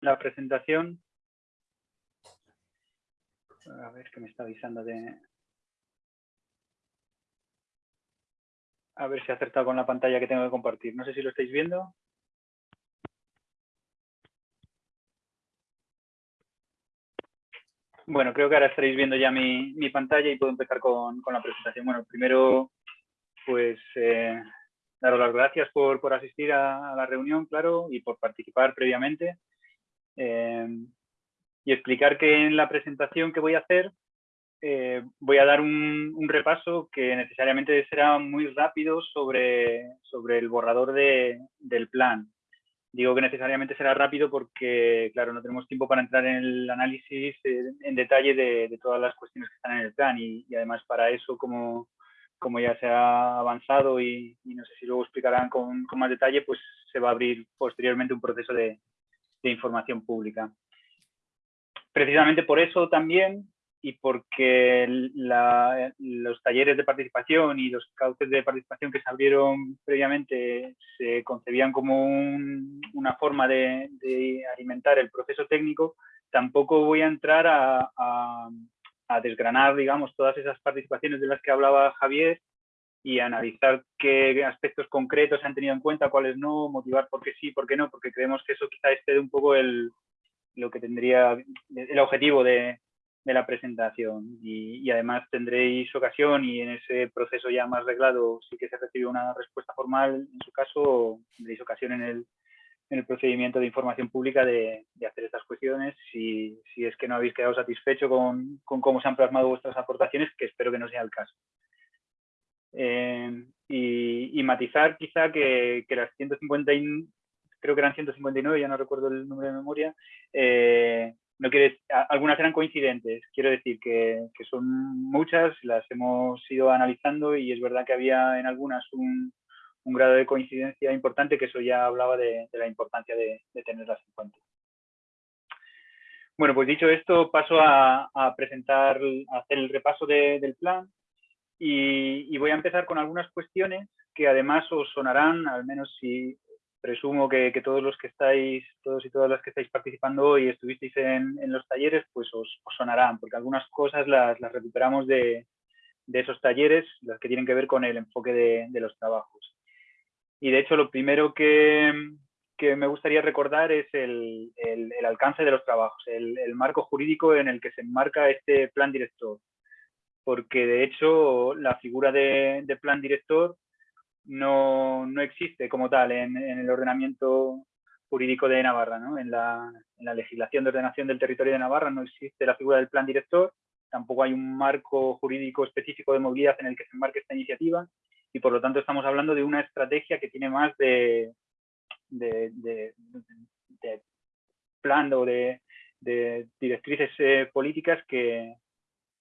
la presentación. A ver qué me está avisando de... A ver si ha acertado con la pantalla que tengo que compartir. No sé si lo estáis viendo. Bueno, creo que ahora estaréis viendo ya mi, pantalla y puedo empezar con, la presentación. Bueno, primero, pues eh, daros las gracias por, asistir a, la reunión, claro, y por participar previamente. Eh, y explicar que en la presentación que voy a hacer eh, voy a dar un, repaso que necesariamente será muy rápido sobre, sobre el borrador del plan. Digo que necesariamente será rápido porque, claro, no tenemos tiempo para entrar en el análisis en detalle de, todas las cuestiones que están en el plan y, además para eso, como, como, ya se ha avanzado y, no sé si luego explicarán con, más detalle, pues se va a abrir posteriormente un proceso de, de información pública. Precisamente por eso también y porque los talleres de participación y los cauces de participación que se abrieron previamente se concebían como una forma de, alimentar el proceso técnico, tampoco voy a entrar a, desgranar, digamos, todas esas participaciones de las que hablaba Javier y analizar qué aspectos concretos se han tenido en cuenta, cuáles no, motivar por qué sí, por qué no, porque creemos que eso quizá esté un poco el, lo que tendría el objetivo de, de la presentación y, además tendréis ocasión y en ese proceso ya más reglado sí que se recibe una respuesta formal, en su caso tendréis ocasión en el, en el procedimiento de información pública de, hacer estas cuestiones si, si, es que no habéis quedado satisfecho con, con, cómo se han plasmado vuestras aportaciones, que espero que no sea el caso. Eh, y, matizar quizá que, que las 150 creo que eran 159, ya no recuerdo el número de memoria, eh, no algunas eran coincidentes, quiero decir que, son muchas, las hemos ido analizando y es verdad que había en algunas un, grado de coincidencia importante que eso ya hablaba de, la importancia de, tenerlas en cuenta. Bueno, pues dicho esto, paso a, presentar, a hacer el repaso del plan y, voy a empezar con algunas cuestiones que además os sonarán, al menos si presumo que, todos los que estáis, todos y todas las que estáis participando hoy estuvisteis en, los talleres, pues os, sonarán, porque algunas cosas las, recuperamos de, esos talleres, las que tienen que ver con el enfoque de, los trabajos. Y de hecho, lo primero que, me gustaría recordar es el, alcance de los trabajos, el, marco jurídico en el que se enmarca este plan director. Porque de hecho, la figura de plan director no, no existe como tal en, el ordenamiento jurídico de Navarra. ¿no? En, la, en, la, legislación de ordenación del territorio de Navarra no existe la figura del plan director, tampoco hay un marco jurídico específico de movilidad en el que se enmarque esta iniciativa y por lo tanto estamos hablando de una estrategia que tiene más de, de, plan o de, directrices eh, políticas que,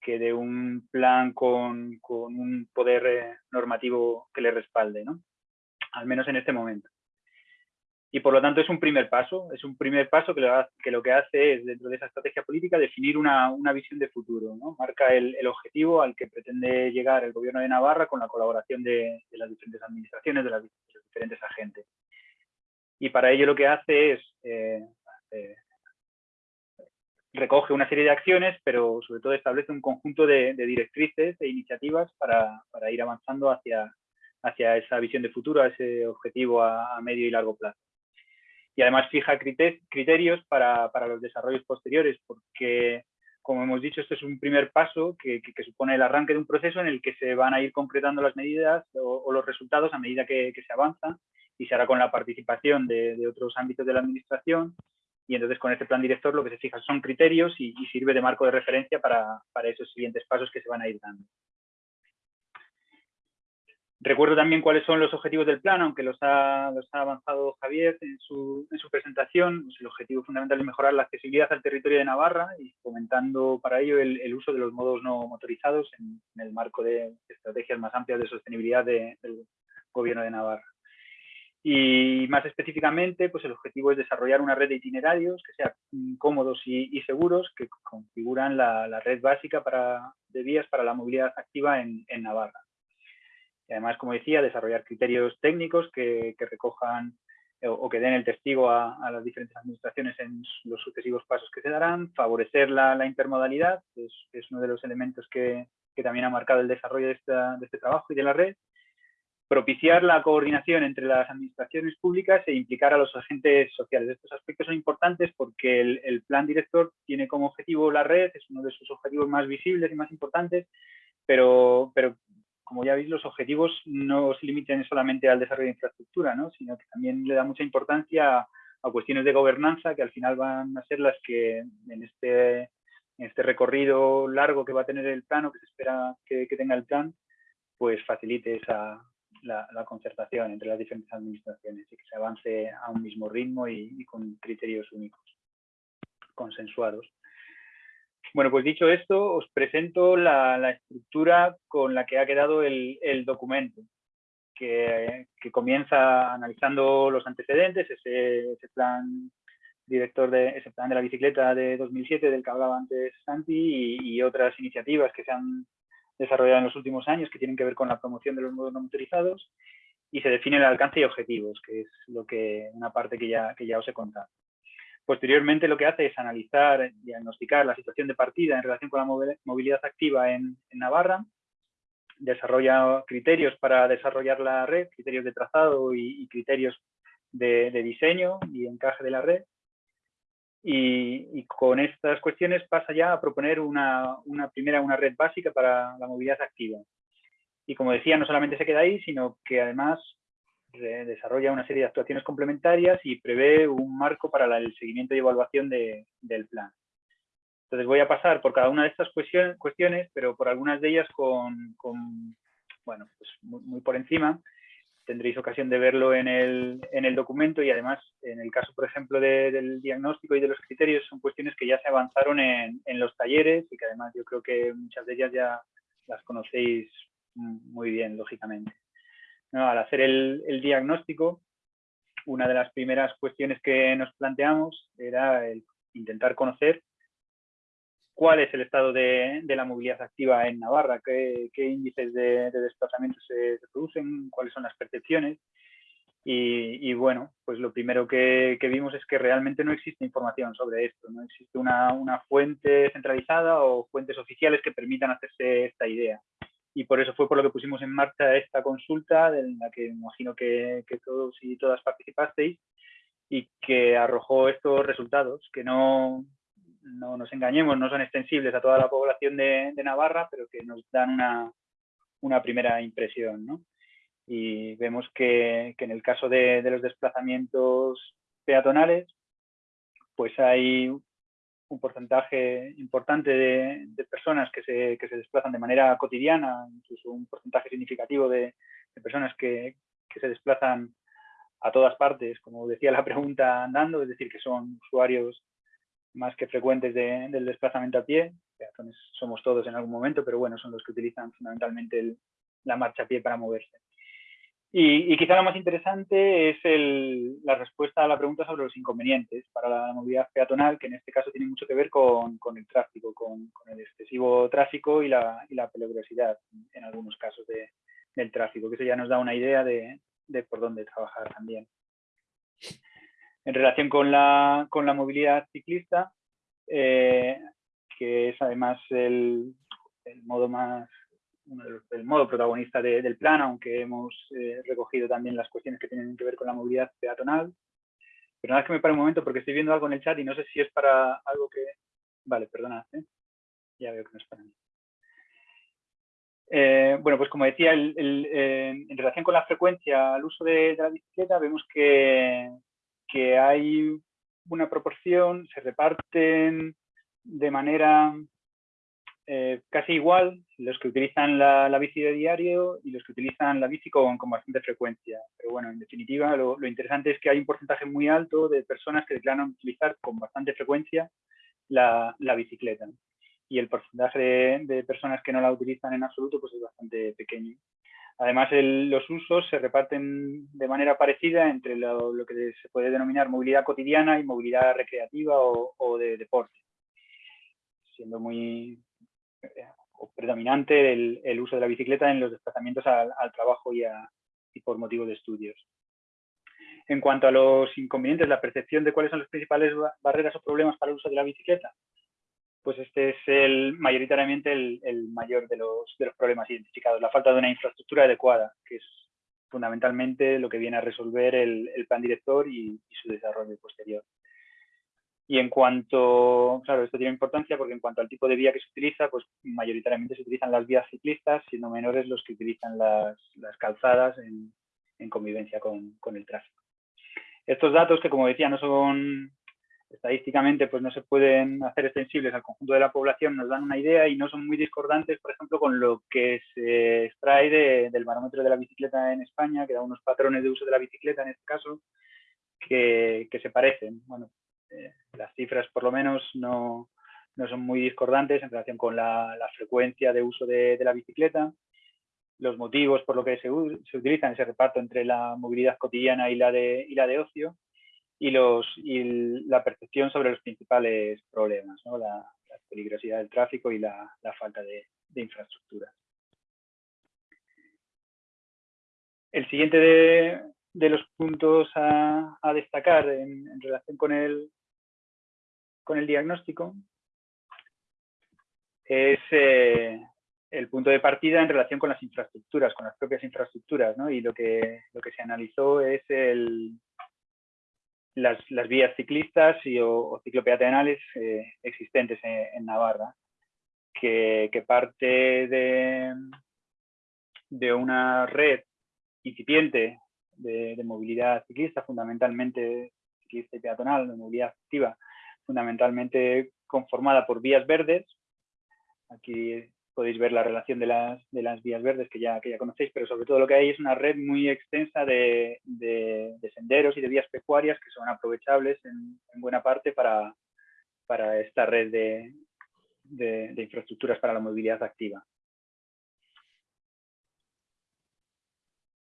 que de un plan con, con un poder eh, normativo que le respalde, ¿no? al menos en este momento. Y por lo tanto es un primer paso, es un primer paso que lo, que, lo que hace es, dentro de esa estrategia política, definir una, una visión de futuro. ¿no? Marca el, el, objetivo al que pretende llegar el gobierno de Navarra con la colaboración de, de las diferentes administraciones, de, las, los diferentes agentes. Y para ello lo que hace es eh, eh, recoge una serie de acciones, pero sobre todo establece un conjunto de, directrices e iniciativas para, ir avanzando hacia, hacia esa visión de futuro, ese objetivo a, medio y largo plazo. Y además fija criterios para, los desarrollos posteriores, porque, como hemos dicho, esto es un primer paso que, supone el arranque de un proceso en el que se van a ir concretando las medidas o, los resultados a medida que, se avanza y se hará con la participación de otros ámbitos de la administración y entonces con este plan director lo que se fija son criterios y, sirve de marco de referencia para, esos siguientes pasos que se van a ir dando. Recuerdo también cuáles son los objetivos del plan, aunque los ha, avanzado Javier en su, presentación. Pues el objetivo fundamental es mejorar la accesibilidad al territorio de Navarra y fomentando para ello el, uso de los modos no motorizados en, el marco de estrategias más amplias de sostenibilidad del Gobierno de Navarra. Y más específicamente, pues el objetivo es desarrollar una red de itinerarios que sean cómodos y, seguros, que configuran la, red básica de vías para la movilidad activa en, Navarra. Además, como decía, desarrollar criterios técnicos que, recojan o, que den el testigo a, las diferentes administraciones en los sucesivos pasos que se darán, favorecer la, intermodalidad, es, es, uno de los elementos que, que, también ha marcado el desarrollo de este trabajo y de la red, propiciar la coordinación entre las administraciones públicas e implicar a los agentes sociales. Estos aspectos son importantes porque el, plan director tiene como objetivo la red, es uno de sus objetivos más visibles y más importantes, pero, pero como ya veis, los objetivos no se limitan solamente al desarrollo de infraestructura, ¿no? sino que también le da mucha importancia a, cuestiones de gobernanza que al final van a ser las que en este, en este recorrido largo que va a tener el plan o que se espera que, tenga el plan, pues facilite esa, la, concertación entre las diferentes administraciones y que se avance a un mismo ritmo y con criterios únicos, consensuados. Bueno, pues dicho esto, os presento la, estructura con la que ha quedado el, documento, que, comienza analizando los antecedentes, ese, plan director de ese plan de la bicicleta de 2007 del que hablaba antes Santi y, otras iniciativas que se han desarrollado en los últimos años que tienen que ver con la promoción de los modos no motorizados y se define el alcance y objetivos, que es lo que una parte que ya, que ya os he contado. Posteriormente lo que hace es analizar, diagnosticar la situación de partida en relación con la movilidad activa en, Navarra, desarrolla criterios para desarrollar la red, criterios de trazado y, criterios de, diseño y encaje de la red. Y, con estas cuestiones pasa ya a proponer una, una, primera una red básica para la movilidad activa. Y como decía, no solamente se queda ahí, sino que además desarrolla una serie de actuaciones complementarias y prevé un marco para el seguimiento y evaluación del plan. Entonces voy a pasar por cada una de estas cuestiones, pero por algunas de ellas con, bueno, pues muy, por encima. Tendréis ocasión de verlo en el, en el documento y además en el caso, por ejemplo, del diagnóstico y de los criterios son cuestiones que ya se avanzaron en, en los talleres y que además yo creo que muchas de ellas ya las conocéis muy bien, lógicamente. Al hacer el, diagnóstico, una de las primeras cuestiones que nos planteamos era el intentar conocer cuál es el estado de, la movilidad activa en Navarra, qué, índices de, desplazamiento se, producen, cuáles son las percepciones. Y, bueno, pues lo primero que, vimos es que realmente no existe información sobre esto, no existe una, una fuente centralizada o fuentes oficiales que permitan hacerse esta idea y por eso fue por lo que pusimos en marcha esta consulta, en la que imagino que, todos y todas participasteis, y que arrojó estos resultados, que no, no nos engañemos, no son extensibles a toda la población de, Navarra, pero que nos dan una, una primera impresión. ¿no? Y vemos que, en el caso de, los desplazamientos peatonales, pues hay un porcentaje importante de, personas que se, que se, desplazan de manera cotidiana, incluso un porcentaje significativo de, personas que, que, se desplazan a todas partes, como decía la pregunta andando, es decir, que son usuarios más que frecuentes del desplazamiento a pie, somos todos en algún momento, pero bueno, son los que utilizan fundamentalmente la marcha a pie para moverse. Y, quizá lo más interesante es la respuesta a la pregunta sobre los inconvenientes para la movilidad peatonal, que en este caso tiene mucho que ver con, el tráfico, con, el excesivo tráfico y la, peligrosidad en algunos casos del tráfico, que eso ya nos da una idea de, por dónde trabajar también. En relación con la, movilidad ciclista, eh, que es además el modo más el modo protagonista del plan, aunque hemos eh, recogido también las cuestiones que tienen que ver con la movilidad peatonal. Pero nada, es que me pare un momento porque estoy viendo algo en el chat y no sé si es para algo que... Vale, perdona, ¿eh? ya veo que no es para mí. Eh, bueno, pues como decía, en relación con la frecuencia al uso de, la bicicleta, vemos que, que hay una proporción, se reparten de manera eh, casi igual los que utilizan la, bici de diario y los que utilizan la bici con, bastante frecuencia. Pero bueno, en definitiva, lo, interesante es que hay un porcentaje muy alto de personas que declaran utilizar con bastante frecuencia la, bicicleta. Y el porcentaje de, personas que no la utilizan en absoluto pues es bastante pequeño. Además, los usos se reparten de manera parecida entre lo, que se puede denominar movilidad cotidiana y movilidad recreativa o, o de deporte, siendo muy, o predominante el, uso de la bicicleta en los desplazamientos al, trabajo y, por motivo de estudios. En cuanto a los inconvenientes, la percepción de cuáles son las principales barreras o problemas para el uso de la bicicleta, pues este es el, mayoritariamente el, mayor de los, problemas identificados, la falta de una infraestructura adecuada, que es fundamentalmente lo que viene a resolver el, plan director y, su desarrollo posterior. Y en cuanto, claro, esto tiene importancia porque en cuanto al tipo de vía que se utiliza, pues mayoritariamente se utilizan las vías ciclistas, siendo menores los que utilizan las, calzadas en, convivencia con, con el tráfico. Estos datos que, como decía, no son estadísticamente pues no se pueden hacer extensibles al conjunto de la población, nos dan una idea y no son muy discordantes, por ejemplo, con lo que se extrae del barómetro de la bicicleta en España, que da unos patrones de uso de la bicicleta en este caso, que, se parecen. Bueno, eh, las cifras por lo menos no, son muy discordantes en relación con la, frecuencia de uso de, la bicicleta, los motivos por lo que se, se utiliza ese reparto entre la movilidad cotidiana y la de, y la de ocio, y, los, y la percepción sobre los principales problemas, ¿no? la, peligrosidad del tráfico y la, falta de, infraestructura. El siguiente de, los puntos a, destacar en, relación con el, con el diagnóstico es eh, el punto de partida en relación con las infraestructuras, con las propias infraestructuras, ¿no? Y lo que, lo que se analizó es el, las, vías ciclistas y, o, ciclopeatonales eh, existentes en, Navarra, que, parte de, de, una red incipiente de, movilidad ciclista, fundamentalmente ciclista y peatonal, de movilidad activa, fundamentalmente conformada por vías verdes. Aquí podéis ver la relación de las, vías verdes que ya, conocéis, pero sobre todo lo que hay es una red muy extensa de, senderos y de vías pecuarias que son aprovechables en, buena parte para esta red de, infraestructuras para la movilidad activa.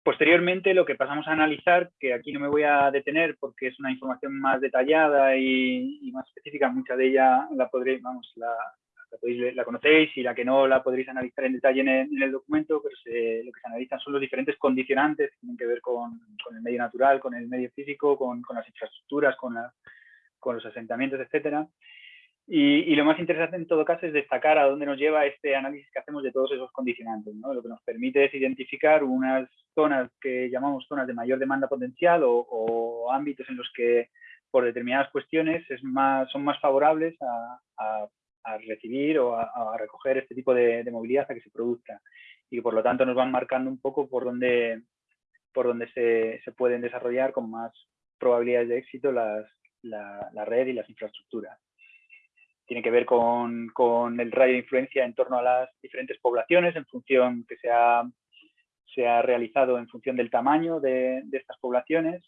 Posteriormente, lo que pasamos a analizar, que aquí no me voy a detener porque es una información más detallada y, más específica, mucha de ella la podréis, vamos, la, la, conocéis y la que no la podréis analizar en detalle en el, documento, pero lo que se analizan son los diferentes condicionantes que tienen que ver con, el medio natural, con el medio físico, con, las infraestructuras, con, los asentamientos, etcétera. Y, lo más interesante en todo caso es destacar a dónde nos lleva este análisis que hacemos de todos esos condicionantes. Lo que nos permite es identificar unas zonas que llamamos zonas de mayor demanda potencial o, ámbitos en los que por determinadas cuestiones es más, son más favorables a a recibir o a, recoger este tipo de, movilidad a que se produzca y por lo tanto nos van marcando un poco por dónde, por dónde se, se pueden desarrollar con más probabilidades de éxito las, la, la, red y las infraestructuras. Tiene que ver con, con, el radio de influencia en torno a las diferentes poblaciones en función que se ha, realizado en función del tamaño de, de estas poblaciones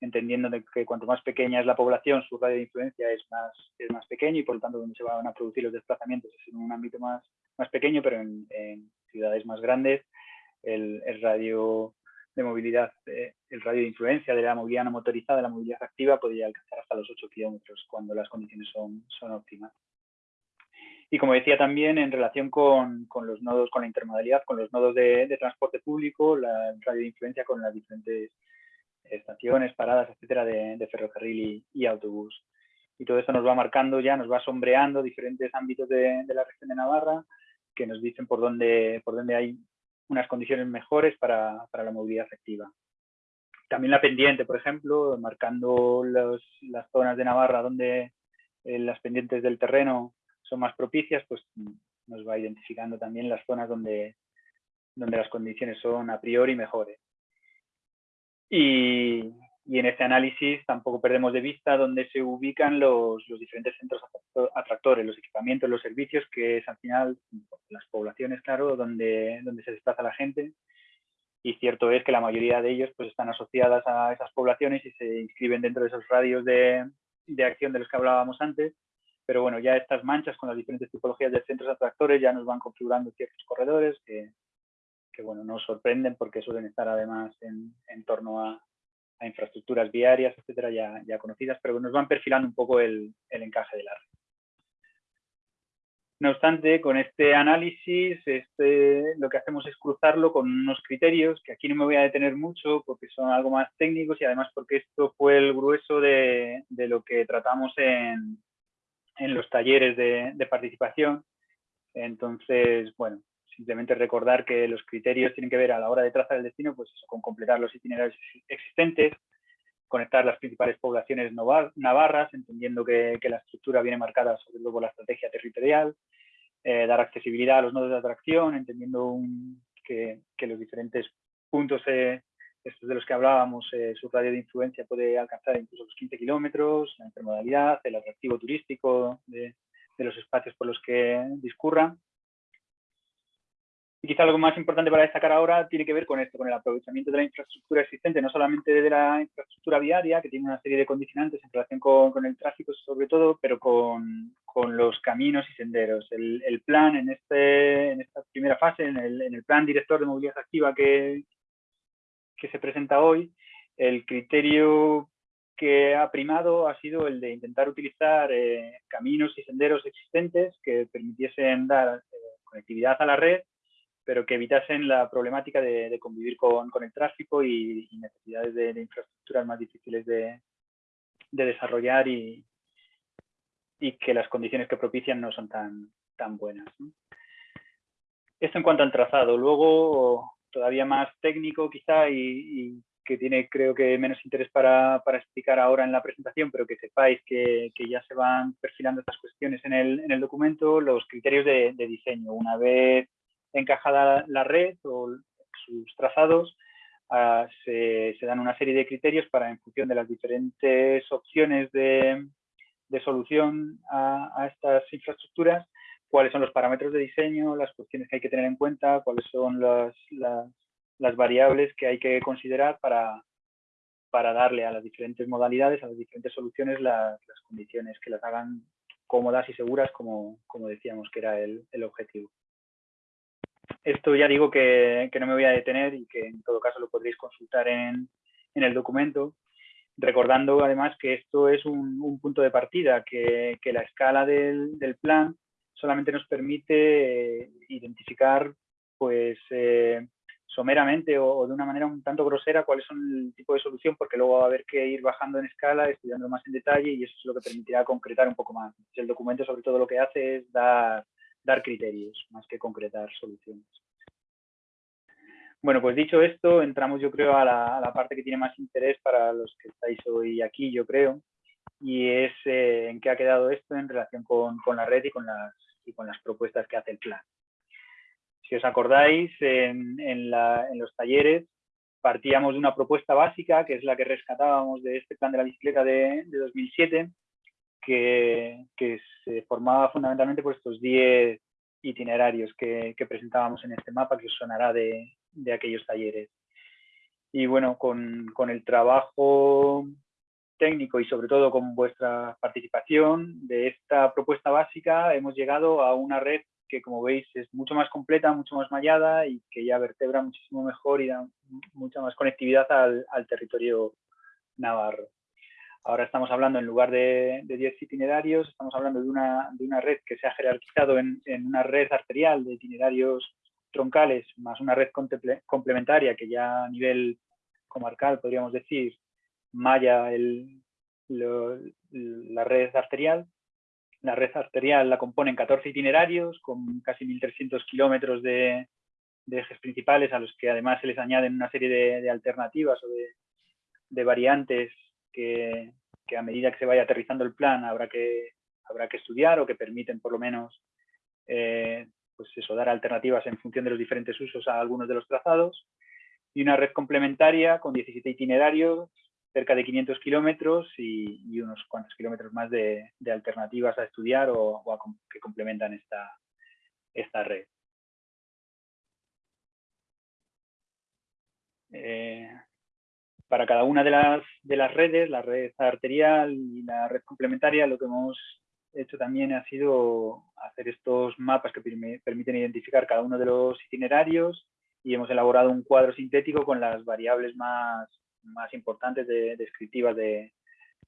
entendiendo que cuanto más pequeña es la población, su radio de influencia es más, es más pequeño y por lo tanto donde se van a producir los desplazamientos es en un ámbito más, más pequeño, pero en, ciudades más grandes el, radio de movilidad, eh, el radio de influencia de la movilidad no motorizada, la movilidad activa, podría alcanzar hasta los 8 kilómetros cuando las condiciones son, son óptimas. Y como decía también, en relación con, con, los nodos, con la intermodalidad, con los nodos de, de transporte público, la radio de influencia con las diferentes estaciones, paradas, etcétera, de, ferrocarril y, autobús. Y todo eso nos va marcando ya, nos va sombreando diferentes ámbitos de, la región de Navarra que nos dicen por dónde, por dónde hay unas condiciones mejores para, la movilidad activa. También la pendiente, por ejemplo, marcando las zonas de Navarra donde eh, las pendientes del terreno son más propicias, pues nos va identificando también las zonas donde, donde las condiciones son a priori mejores. Y, en este análisis tampoco perdemos de vista dónde se ubican los, diferentes centros atractores, los equipamientos, los servicios, que es al final las poblaciones, claro, donde, donde se desplaza la gente. Y cierto es que la mayoría de ellos pues, están asociadas a esas poblaciones y se inscriben dentro de esos radios de, de acción de los que hablábamos antes. Pero bueno, ya estas manchas con las diferentes tipologías de centros atractores ya nos van configurando ciertos corredores que, que bueno, nos sorprenden porque suelen estar además en, en torno a, infraestructuras viarias, etcétera, ya, ya, conocidas, pero nos van perfilando un poco el, el encaje de la red. No obstante, con este análisis este, lo que hacemos es cruzarlo con unos criterios que aquí no me voy a detener mucho porque son algo más técnicos y además porque esto fue el grueso de, lo que tratamos en, los talleres de, participación. Entonces, bueno, simplemente recordar que los criterios tienen que ver a la hora de trazar el destino, pues con completar los itinerarios existentes, conectar las principales poblaciones navarras, entendiendo que, la estructura viene marcada sobre todo por la estrategia territorial, eh, dar accesibilidad a los nodos de atracción, entendiendo que, los diferentes puntos, eh, estos de los que hablábamos, eh, su radio de influencia puede alcanzar incluso los 15 kilómetros, la intermodalidad, el atractivo turístico de, de los espacios por los que discurran y quizá algo más importante para destacar ahora tiene que ver con esto, con el aprovechamiento de la infraestructura existente, no solamente de la infraestructura viaria, que tiene una serie de condicionantes en relación con, el tráfico sobre todo, pero con, los caminos y senderos. El, plan en, este, en esta primera fase, en el, plan director de movilidad activa que, que se presenta hoy, el criterio que ha primado ha sido el de intentar utilizar eh, caminos y senderos existentes que permitiesen dar eh, conectividad a la red pero que evitasen la problemática de, convivir con, el tráfico y, necesidades de, infraestructuras más difíciles de, desarrollar y, que las condiciones que propician no son tan, tan buenas. Esto en cuanto al trazado. Luego, todavía más técnico quizá y, que tiene creo que menos interés para, explicar ahora en la presentación, pero que sepáis que, ya se van perfilando estas cuestiones en el, en el documento, los criterios de, diseño. Una vez encajada la red o sus trazados, ah, se, dan una serie de criterios para, en función de las diferentes opciones de, solución a, estas infraestructuras, cuáles son los parámetros de diseño, las cuestiones que hay que tener en cuenta, cuáles son las, las, variables que hay que considerar para, para darle a las diferentes modalidades, a las diferentes soluciones, las, condiciones que las hagan cómodas y seguras, como, como decíamos que era el objetivo. Esto ya digo que, no me voy a detener y que en todo caso lo podréis consultar en, el documento, recordando además que esto es un, punto de partida, que, la escala del, plan solamente nos permite eh, identificar pues eh, someramente o, de una manera un tanto grosera cuáles son el tipo de solución, porque luego va a haber que ir bajando en escala, estudiando más en detalle y eso es lo que permitirá concretar un poco más. El documento sobre todo lo que hace es dar dar criterios más que concretar soluciones. Bueno, pues dicho esto, entramos yo creo a la, parte que tiene más interés para los que estáis hoy aquí, yo creo, y es eh, en qué ha quedado esto en relación con, la red y con, las, y con las propuestas que hace el plan. Si os acordáis, en, los talleres partíamos de una propuesta básica, que es la que rescatábamos de este plan de la bicicleta de, de 2007, que, se formaba fundamentalmente por estos 10 itinerarios que, presentábamos en este mapa, que os sonará de, aquellos talleres. Y bueno, con, el trabajo técnico y sobre todo con vuestra participación de esta propuesta básica hemos llegado a una red que como veis es mucho más completa, mucho más mallada y que ya vertebra muchísimo mejor y da mucha más conectividad al territorio navarro. Ahora estamos hablando, en lugar de, 10 itinerarios, estamos hablando de una, de una, red que se ha jerarquizado en, una red arterial de itinerarios troncales, más una red complementaria que ya a nivel comarcal, podríamos decir, malla el, la red arterial. La red arterial la componen 14 itinerarios con casi 1.300 kilómetros de, ejes principales a los que además se les añaden una serie de, alternativas o de, de variantes que, a medida que se vaya aterrizando el plan habrá que, habrá que estudiar o que permiten por lo menos eh, pues eso, dar alternativas en función de los diferentes usos a algunos de los trazados. Y una red complementaria con 17 itinerarios, cerca de 500 kilómetros y, unos cuantos kilómetros más de, alternativas a estudiar o, que complementan esta, esta red. Eh, para cada una de las, de las redes, la red arterial y la red complementaria, lo que hemos hecho también ha sido hacer estos mapas que permiten identificar cada uno de los itinerarios y hemos elaborado un cuadro sintético con las variables más, más importantes de, descriptivas de,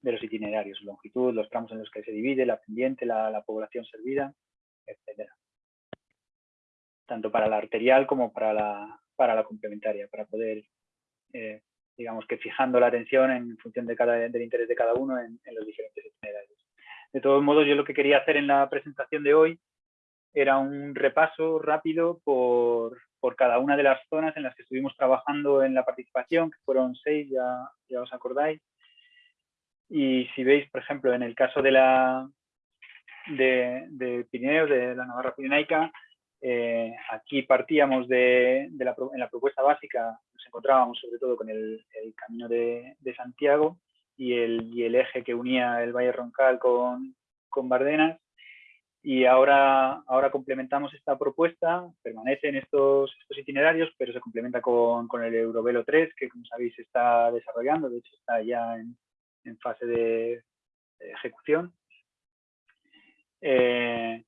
de, los itinerarios, longitud, los tramos en los que se divide, la pendiente, la, población servida, etcétera. Tanto para la arterial como para la, para la complementaria, para poder, eh, digamos que fijando la atención en función de cada, del interés de cada uno en, en los diferentes itinerarios. De todos modos, yo lo que quería hacer en la presentación de hoy era un repaso rápido por, por, cada una de las zonas en las que estuvimos trabajando en la participación, que fueron seis, ya, ya os acordáis. Y si veis, por ejemplo, en el caso de la de, de Pirineo, de la Navarra Pirenaica, eh, aquí partíamos de, de la, en la propuesta básica, nos encontrábamos sobre todo con el, el camino de, de Santiago y el, y el, eje que unía el Valle Roncal con, con Bardenas y ahora, ahora complementamos esta propuesta, permanecen estos, estos itinerarios, pero se complementa con, con, el Eurovelo 3, que como sabéis está desarrollando, de hecho está ya en, en fase de, de ejecución. Eh,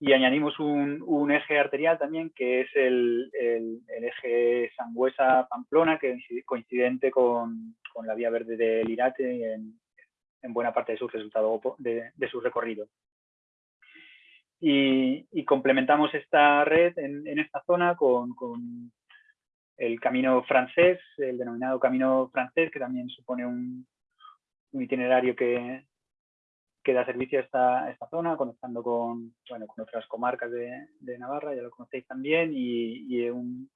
y añadimos un, un, eje arterial también, que es el, el, eje Sangüesa-Pamplona, que es coincidente con, con, la vía verde del Irate en, en buena parte de su resultado de, de su recorrido y, complementamos esta red en, esta zona con, el camino francés, el denominado camino francés, que también supone un, itinerario que, da servicio a esta, zona, conectando con, bueno, con otras comarcas de, Navarra, ya lo conocéis también, y, un,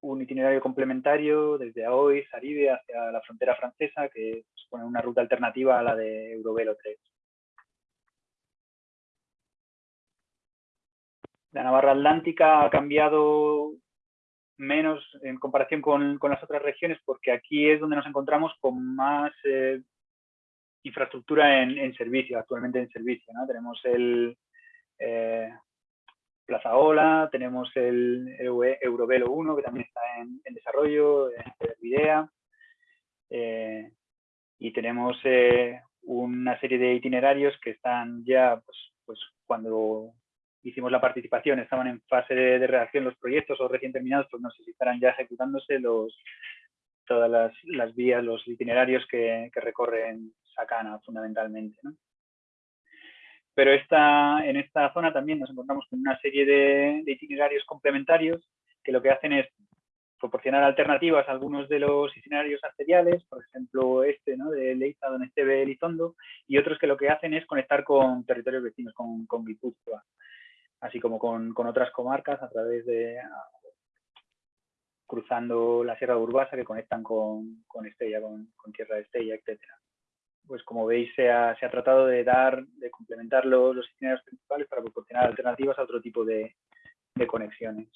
un, itinerario complementario desde Aoiz, Saride, hacia la frontera francesa, que supone una ruta alternativa a la de Eurovelo 3. La Navarra Atlántica ha cambiado menos en comparación con, las otras regiones porque aquí es donde nos encontramos con más eh, infraestructura en, servicio, actualmente en servicio. Tenemos el eh, Plaza Ola, tenemos el Eurovelo 1 que también está en, en desarrollo, Videa, eh, y tenemos una serie de itinerarios que están ya pues, pues cuando hicimos la participación, estaban en fase de, de, redacción los proyectos o recién terminados, pues no sé si estarán ya ejecutándose los, todas las, las vías, los itinerarios que, que recorren Sacana fundamentalmente. ¿no? Pero esta, en esta zona también nos encontramos con una serie de, de, itinerarios complementarios que lo que hacen es proporcionar alternativas a algunos de los itinerarios arteriales, por ejemplo este ¿no? de Leiza, Donesteve, Elizondo, y otros que lo que hacen es conectar con territorios vecinos, con, con Guipúzcoa así como con, con otras comarcas a través de cruzando la Sierra de Urbasa que conectan con, con Estella, con, con, Tierra de Estella, etcétera. Pues como veis se ha, se ha tratado de dar, de complementar los, los, itinerarios principales para proporcionar alternativas a otro tipo de, de conexiones.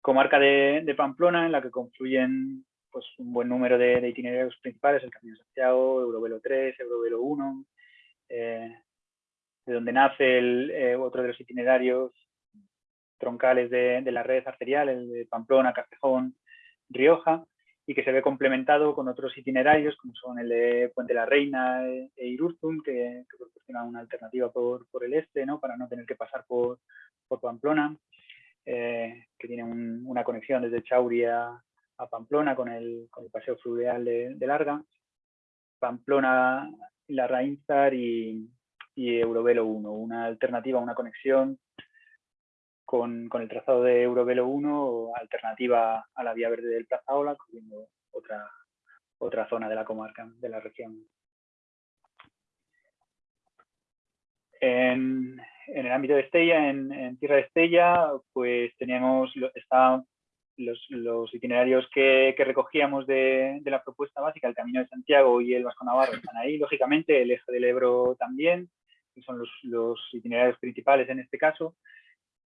Comarca de, de, Pamplona en la que confluyen pues, un buen número de, de itinerarios principales, el Camino de Santiago, Eurovelo 3, Eurovelo 1, eh, de donde nace el, eh, otro de los itinerarios troncales de, de, la red arterial, el de Pamplona, Castejón, Rioja, y que se ve complementado con otros itinerarios, como son el de Puente la Reina e, e Irurzun, que, que proporciona una alternativa por, por, el este, ¿no? para no tener que pasar por, por Pamplona, eh, que tiene un, una conexión desde Chauria a Pamplona con el, con el paseo fluvial de, de Larga, Pamplona, la Rainzar y, y Eurovelo 1, una alternativa, una conexión con, con, el trazado de Eurovelo 1, alternativa a la vía verde del Plaza Ola, cubriendo otra, otra zona de la comarca, de la región. En, en el ámbito de Estella, en, en, Tierra de Estella, pues teníamos, está los, los, itinerarios que, que recogíamos de, de, la propuesta básica, el Camino de Santiago y el Vasco Navarro están ahí, lógicamente, el eje del Ebro también, que son los, itinerarios principales en este caso,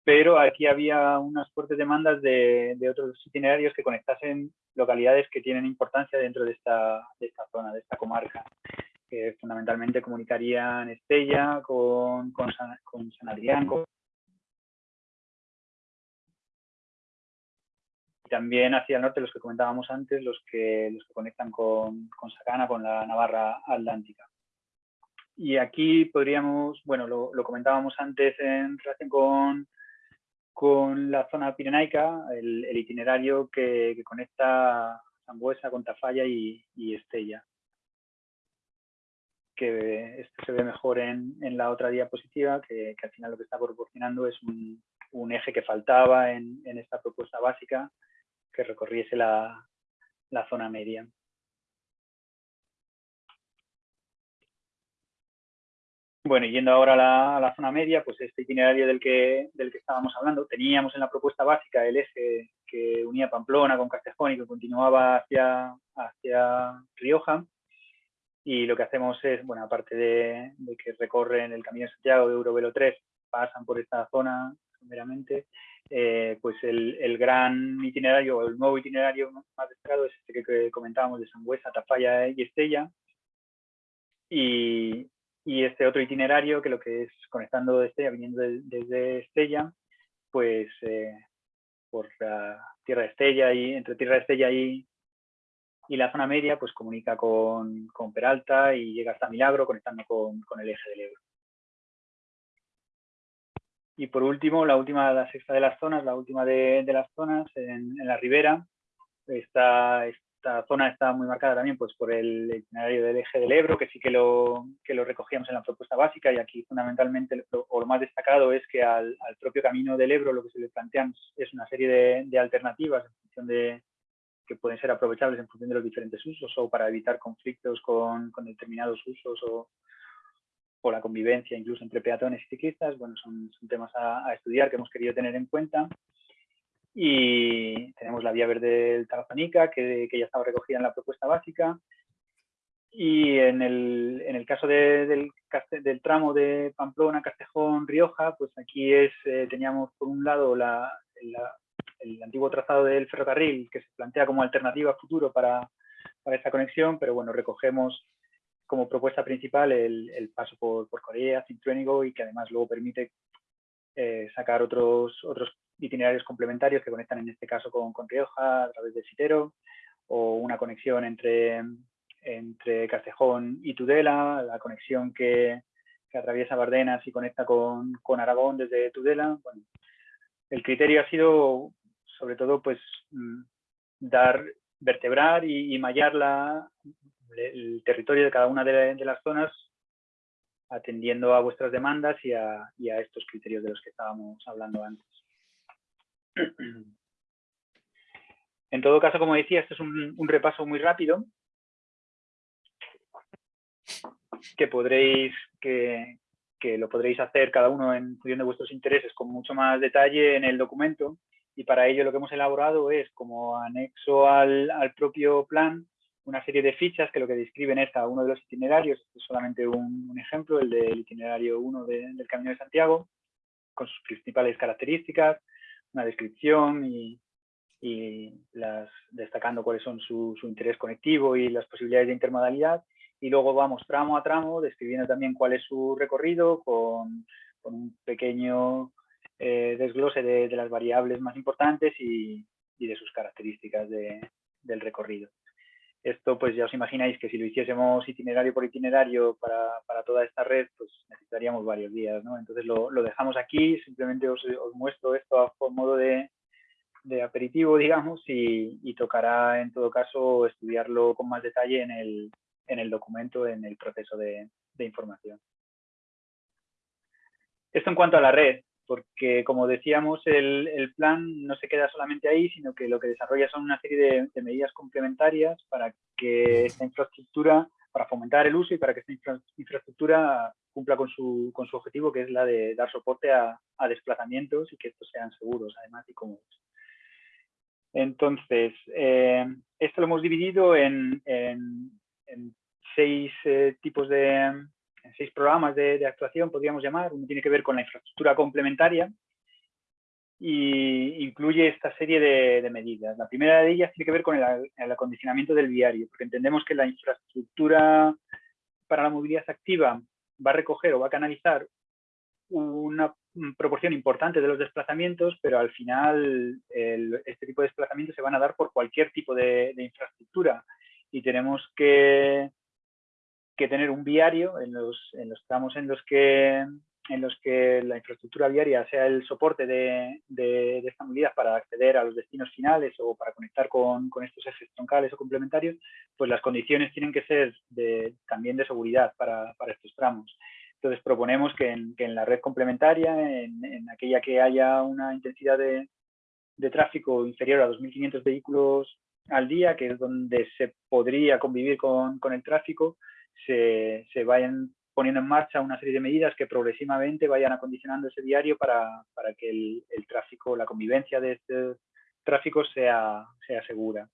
pero aquí había unas fuertes demandas de, otros itinerarios que conectasen localidades que tienen importancia dentro de esta, de esta zona, de esta comarca, que fundamentalmente comunicarían Estella con, con, San, con Adrián, con también hacia el norte los que comentábamos antes, los que, los que conectan con, con Sacana, con la Navarra Atlántica. Y aquí podríamos, bueno, lo, comentábamos antes en relación con, con la zona pirenaica, el, itinerario que, que, conecta Zambuesa con Tafalla y, Estella. que se ve mejor en, la otra diapositiva, que, al final lo que está proporcionando es un, eje que faltaba en, esta propuesta básica que recorriese la, zona media. Bueno, yendo ahora a la, zona media, pues este itinerario del que, del que estábamos hablando, teníamos en la propuesta básica el eje que unía Pamplona con Castejón y que continuaba hacia, hacia Rioja, y lo que hacemos es, bueno, aparte de, que recorren el Camino de Santiago de Eurovelo 3, pasan por esta zona meramente, eh, pues el, gran itinerario, o el nuevo itinerario más destacado es este que, comentábamos de Sangüesa, Tafalla y Estella. Y, este otro itinerario que lo que es conectando de Estella, viniendo desde Estella, pues eh, por la Tierra de Estella y entre Tierra de Estella y, y la zona media pues comunica con, Peralta y llega hasta Milagro conectando con, el eje del Ebro. Y por último, la última, la sexta de las zonas, la última de, las zonas en, la ribera, esta, esta zona está muy marcada también pues, por el itinerario del eje del Ebro, que sí que lo, que lo recogíamos en la propuesta básica y aquí fundamentalmente lo, o lo más destacado es que al, propio camino del Ebro lo que se le plantean es una serie de, alternativas en función de, que pueden ser aprovechables en función de los diferentes usos o para evitar conflictos con, determinados usos o, la convivencia incluso entre peatones y ciclistas. Bueno, son, temas a, estudiar que hemos querido tener en cuenta. Y tenemos la vía verde del Tarazanica, que, ya estaba recogida en la propuesta básica. Y en el, caso del, del, tramo de Pamplona, Castejón, Rioja, pues aquí es, eh, teníamos por un lado la, el antiguo trazado del ferrocarril que se plantea como alternativa futuro para, para esta conexión, pero bueno, recogemos como propuesta principal el, paso por, por Corea, Cintruénigo y que además luego permite eh, sacar otros, otros itinerarios complementarios que conectan en este caso con, con Rioja a través de Sitero o una conexión entre, entre Castejón y Tudela, la conexión que, que atraviesa Bardenas y conecta con, con Aragón desde Tudela. El criterio ha sido sobre todo pues mm, dar, vertebrar y, mallar la, el territorio de cada una de, las zonas atendiendo a vuestras demandas y a, estos criterios de los que estábamos hablando antes. En todo caso, como decía, esto es un, repaso muy rápido. Que podréis, que, lo podréis hacer cada uno en función de vuestros intereses con mucho más detalle en el documento. Y para ello lo que hemos elaborado es como anexo al, propio plan una serie de fichas que lo que describen es a uno de los itinerarios, este es solamente un, ejemplo, el del itinerario 1 del Camino de Santiago, con sus principales características, una descripción y, las, destacando cuáles son su, interés conectivo y las posibilidades de intermodalidad. Y luego vamos tramo a tramo, describiendo también cuál es su recorrido con, un pequeño eh, desglose de, las variables más importantes y, de sus características del recorrido. Esto pues ya os imagináis que si lo hiciésemos itinerario por itinerario para, toda esta red, pues necesitaríamos varios días, ¿no? Entonces lo, dejamos aquí, simplemente os, muestro esto a modo de, aperitivo, digamos, y, tocará en todo caso estudiarlo con más detalle en el, en el documento, en el proceso de información. Esto en cuanto a la red porque como decíamos, el, plan no se queda solamente ahí, sino que lo que desarrolla son una serie de, medidas complementarias para que esta infraestructura, para fomentar el uso y para que esta infraestructura cumpla con su, objetivo, que es la de dar soporte a, desplazamientos y que estos sean seguros, además, y cómodos. Entonces, eh, esto lo hemos dividido en, seis eh, tipos de, seis programas de, actuación, podríamos llamar. Uno tiene que ver con la infraestructura complementaria y incluye esta serie de, medidas. La primera de ellas tiene que ver con el, acondicionamiento del viario, porque entendemos que la infraestructura para la movilidad activa va a recoger o va a canalizar una proporción importante de los desplazamientos, pero al final este tipo de desplazamientos se van a dar por cualquier tipo de infraestructura y tenemos que que tener un viario en los, en los tramos en los que en los que la infraestructura viaria sea el soporte de, de, esta movilidad para acceder a los destinos finales o para conectar con, con, estos ejes troncales o complementarios, pues las condiciones tienen que ser de, también de seguridad para, para, estos tramos. Entonces proponemos que en, que en la red complementaria, en, en, aquella que haya una intensidad de, de tráfico inferior a 2.500 vehículos al día, que es donde se podría convivir con, con el tráfico, se, se vayan poniendo en marcha una serie de medidas que progresivamente vayan acondicionando ese diario para, para que el, el, tráfico, la convivencia de este tráfico sea, sea segura.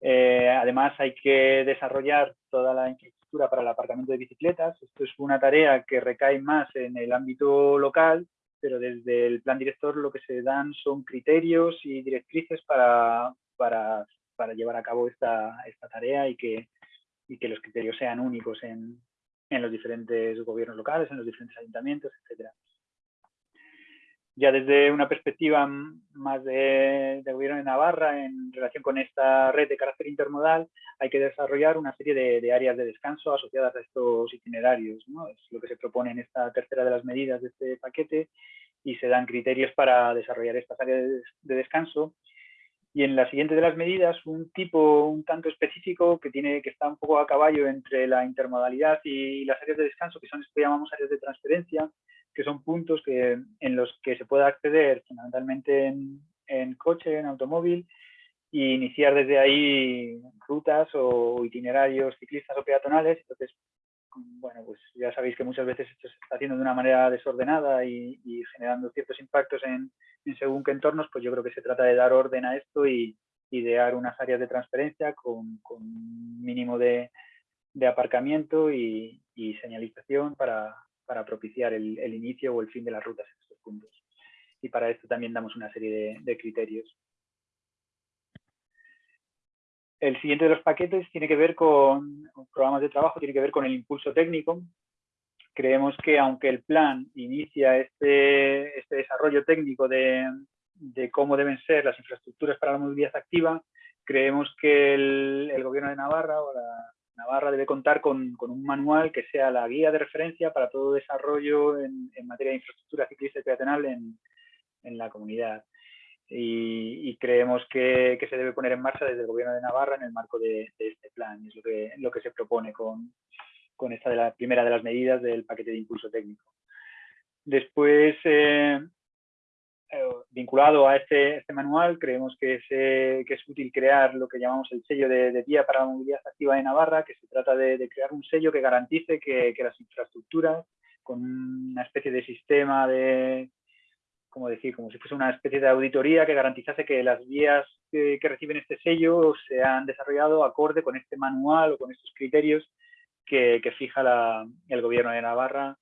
Eh, además, hay que desarrollar toda la infraestructura para el aparcamiento de bicicletas. Esto es una tarea que recae más en el ámbito local, pero desde el plan director lo que se dan son criterios y directrices para, para, para llevar a cabo esta, esta tarea y que, y que los criterios sean únicos en, en los diferentes gobiernos locales, en los diferentes ayuntamientos, etcétera. Ya desde una perspectiva más de, gobierno de Navarra, en relación con esta red de carácter intermodal, hay que desarrollar una serie de, áreas de descanso asociadas a estos itinerarios. ¿no? Es lo que se propone en esta tercera de las medidas de este paquete y se dan criterios para desarrollar estas áreas de descanso y en la siguiente de las medidas, un tipo un tanto específico que, tiene, que está un poco a caballo entre la intermodalidad y las áreas de descanso, que son esto que llamamos áreas de transferencia, que son puntos que, en los que se puede acceder fundamentalmente en, en coche, en automóvil, e iniciar desde ahí rutas o itinerarios ciclistas o peatonales. Entonces, bueno, pues ya sabéis que muchas veces esto se está haciendo de una manera desordenada y, generando ciertos impactos en, según qué entornos, pues yo creo que se trata de dar orden a esto y idear unas áreas de transferencia con, con mínimo de, aparcamiento y, señalización para, propiciar el, inicio o el fin de las rutas en estos puntos. Y para esto también damos una serie de criterios. El siguiente de los paquetes tiene que ver con, programas de trabajo, tiene que ver con el impulso técnico. Creemos que aunque el plan inicia este, este desarrollo técnico de, cómo deben ser las infraestructuras para la movilidad activa, creemos que el, gobierno de Navarra o Navarra debe contar con, un manual que sea la guía de referencia para todo desarrollo en, materia de infraestructura ciclista y peatonal en la comunidad y, y creemos que, que, se debe poner en marcha desde el Gobierno de Navarra en el marco de, de este plan. Es lo que, lo que se propone con, con, esta de la primera de las medidas del paquete de impulso técnico. Después, eh, eh, vinculado a este, este, manual, creemos que es, eh, que es útil crear lo que llamamos el sello de, de, para la Movilidad Activa de Navarra, que se trata de, de crear un sello que garantice que, que las infraestructuras, con una especie de sistema de, como decir, como si fuese una especie de auditoría que garantizase que las vías que, que, reciben este sello se han desarrollado acorde con este manual o con estos criterios que, que fija la, el gobierno de Navarra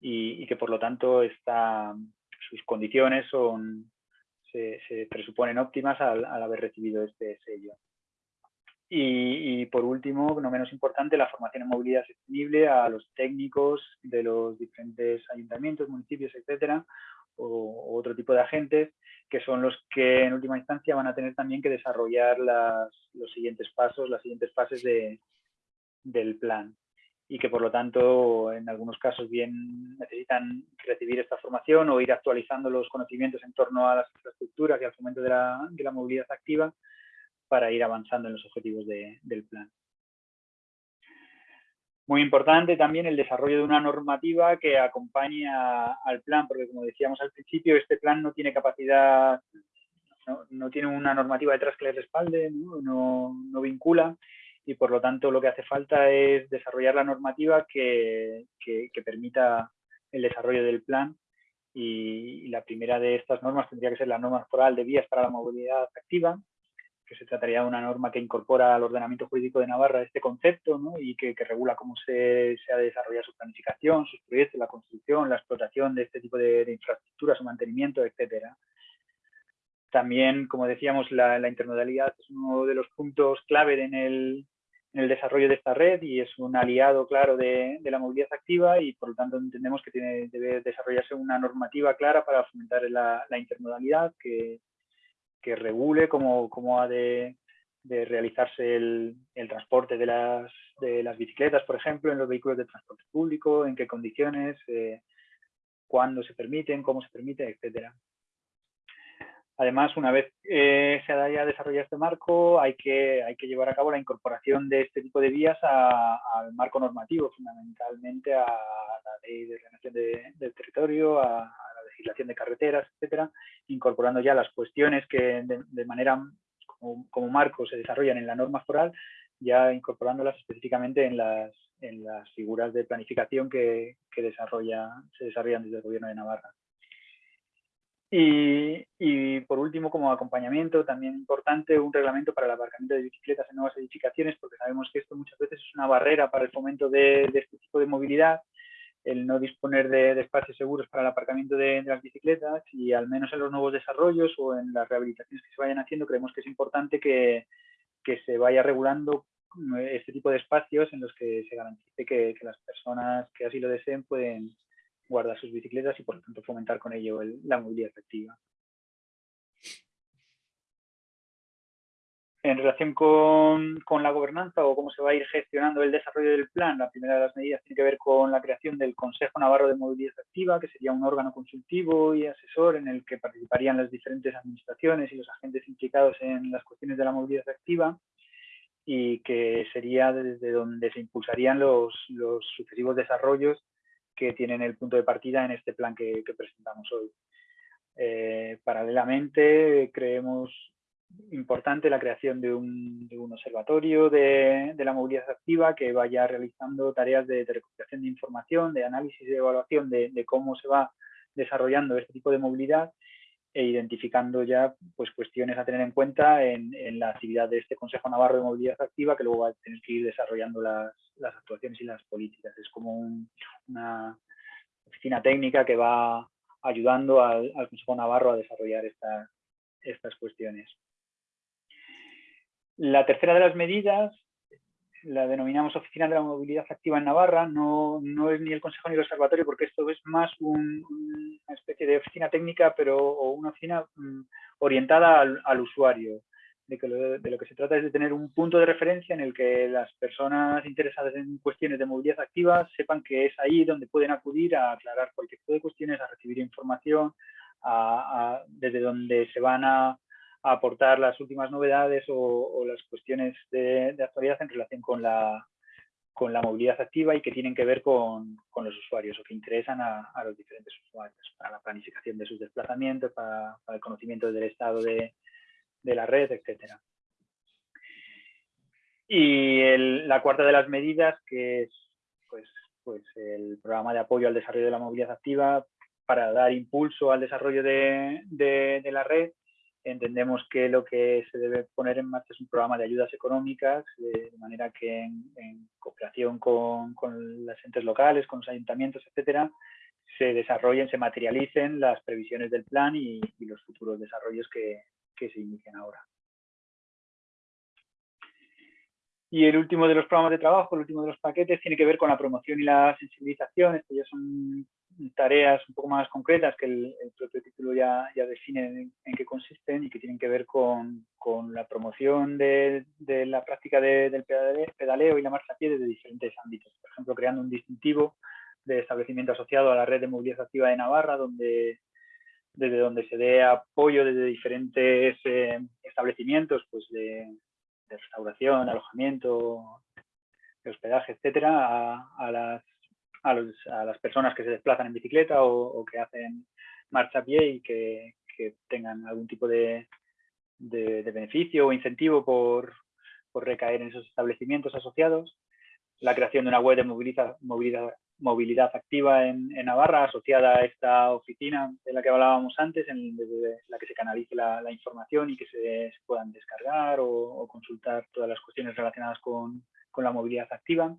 y, y, que por lo tanto está, sus condiciones son, se, se presuponen óptimas al, al, haber recibido este sello. Y, y, por último, no menos importante, la formación en movilidad sostenible a los técnicos de los diferentes ayuntamientos, municipios, etcétera, o, otro tipo de agentes que son los que en última instancia van a tener también que desarrollar las, los siguientes pasos, las siguientes fases de, del plan y que por lo tanto en algunos casos bien necesitan recibir esta formación o ir actualizando los conocimientos en torno a las infraestructuras y al fomento de la, de la movilidad activa para ir avanzando en los objetivos de, del plan. Muy importante también el desarrollo de una normativa que acompañe a, al plan, porque como decíamos al principio, este plan no tiene capacidad, no, no tiene una normativa detrás que le respalde, ¿no? No, no, vincula y por lo tanto lo que hace falta es desarrollar la normativa que, que, que permita el desarrollo del plan y, y, la primera de estas normas tendría que ser la norma foral de vías para la movilidad activa, que se trataría de una norma que incorpora al ordenamiento jurídico de Navarra este concepto ¿no? y que, que, regula cómo se, se ha de desarrollar su planificación, sus proyectos, la construcción, la explotación de este tipo de, de infraestructuras, su mantenimiento, etcétera. También, como decíamos, la, la, intermodalidad es uno de los puntos clave en el, en el desarrollo de esta red y es un aliado claro de, de, la movilidad activa y por lo tanto entendemos que tiene, debe desarrollarse una normativa clara para fomentar la, la intermodalidad que, que regule cómo, cómo ha de, de realizarse el, transporte de las, de las bicicletas, por ejemplo, en los vehículos de transporte público, en qué condiciones, eh, cuándo se permiten, cómo se permite, etcétera. Además, una vez eh, se haya desarrollado este marco, hay que, hay que llevar a cabo la incorporación de este tipo de vías al marco normativo, fundamentalmente a la ley de ordenación del territorio, a, la legislación de carreteras, etcétera, incorporando ya las cuestiones que de, manera como, marco se desarrollan en la norma foral, ya incorporándolas específicamente en las, en las figuras de planificación que, que desarrolla, se desarrollan desde el Gobierno de Navarra. Y, por último, como acompañamiento, también importante, un reglamento para el aparcamiento de bicicletas en nuevas edificaciones, porque sabemos que esto muchas veces es una barrera para el fomento de, este tipo de movilidad, el no disponer de, espacios seguros para el aparcamiento de, las bicicletas y al menos en los nuevos desarrollos o en las rehabilitaciones que se vayan haciendo, creemos que es importante que, se vaya regulando este tipo de espacios en los que se garantice que las personas que así lo deseen pueden, guardar sus bicicletas y por lo tanto fomentar con ello la movilidad efectiva. En relación con, con, la gobernanza o cómo se va a ir gestionando el desarrollo del plan, la primera de las medidas tiene que ver con la creación del Consejo Navarro de Movilidad Efectiva, que sería un órgano consultivo y asesor en el que participarían las diferentes administraciones y los agentes implicados en las cuestiones de la movilidad efectiva y que sería desde donde se impulsarían los, los sucesivos desarrollos que tienen el punto de partida en este plan que, presentamos hoy. Eh, paralelamente, creemos importante la creación de un, observatorio de, la movilidad activa que vaya realizando tareas de, recuperación de información, de análisis y de evaluación de, cómo se va desarrollando este tipo de movilidad e identificando ya pues, cuestiones a tener en cuenta en, la actividad de este Consejo Navarro de Movilidad Activa que luego va a tener que ir desarrollando las, actuaciones y las políticas. Es como una oficina técnica que va ayudando al, Consejo Navarro a desarrollar estas cuestiones. La tercera de las medidas la denominamos Oficina de la Movilidad Activa en Navarra, no, no es ni el Consejo ni el Observatorio, porque esto es más una especie de oficina técnica, pero una oficina mm, orientada al, usuario. De, que lo, de lo que se trata es de tener un punto de referencia en el que las personas interesadas en cuestiones de movilidad activa sepan que es ahí donde pueden acudir a aclarar cualquier tipo de cuestiones, a recibir información, desde donde se van a aportar las últimas novedades o, las cuestiones de, actualidad en relación con la, con la movilidad activa y que tienen que ver con, los usuarios o que interesan a, los diferentes usuarios para la planificación de sus desplazamientos, para, el conocimiento del estado de, la red, etcétera. Y la cuarta de las medidas, que es pues, pues el programa de apoyo al desarrollo de la movilidad activa para dar impulso al desarrollo de, de la red entendemos que lo que se debe poner en marcha es un programa de ayudas económicas, de, manera que en, cooperación con, con los entes locales, con los ayuntamientos, etcétera, se desarrollen, se materialicen las previsiones del plan y, los futuros desarrollos que, que, se inician ahora. Y el último de los programas de trabajo, el último de los paquetes, tiene que ver con la promoción y la sensibilización. Estos ya son tareas un poco más concretas que el, propio título ya, ya define en, qué consisten y que tienen que ver con, con la promoción de, de la práctica del pedaleo y la marcha a pie desde diferentes ámbitos. Por ejemplo, creando un distintivo de establecimiento asociado a la red de movilidad activa de Navarra, donde desde donde se dé apoyo desde diferentes eh, establecimientos pues de, restauración, alojamiento, de hospedaje, etcétera, a, a las a, las personas que se desplazan en bicicleta o, que hacen marcha a pie y que, tengan algún tipo de, beneficio o incentivo por, recaer en esos establecimientos asociados. La creación de una web de movilidad, activa en, Navarra asociada a esta oficina de la que hablábamos antes, en la que se canalice la, información y que se, puedan descargar o, consultar todas las cuestiones relacionadas con la movilidad activa.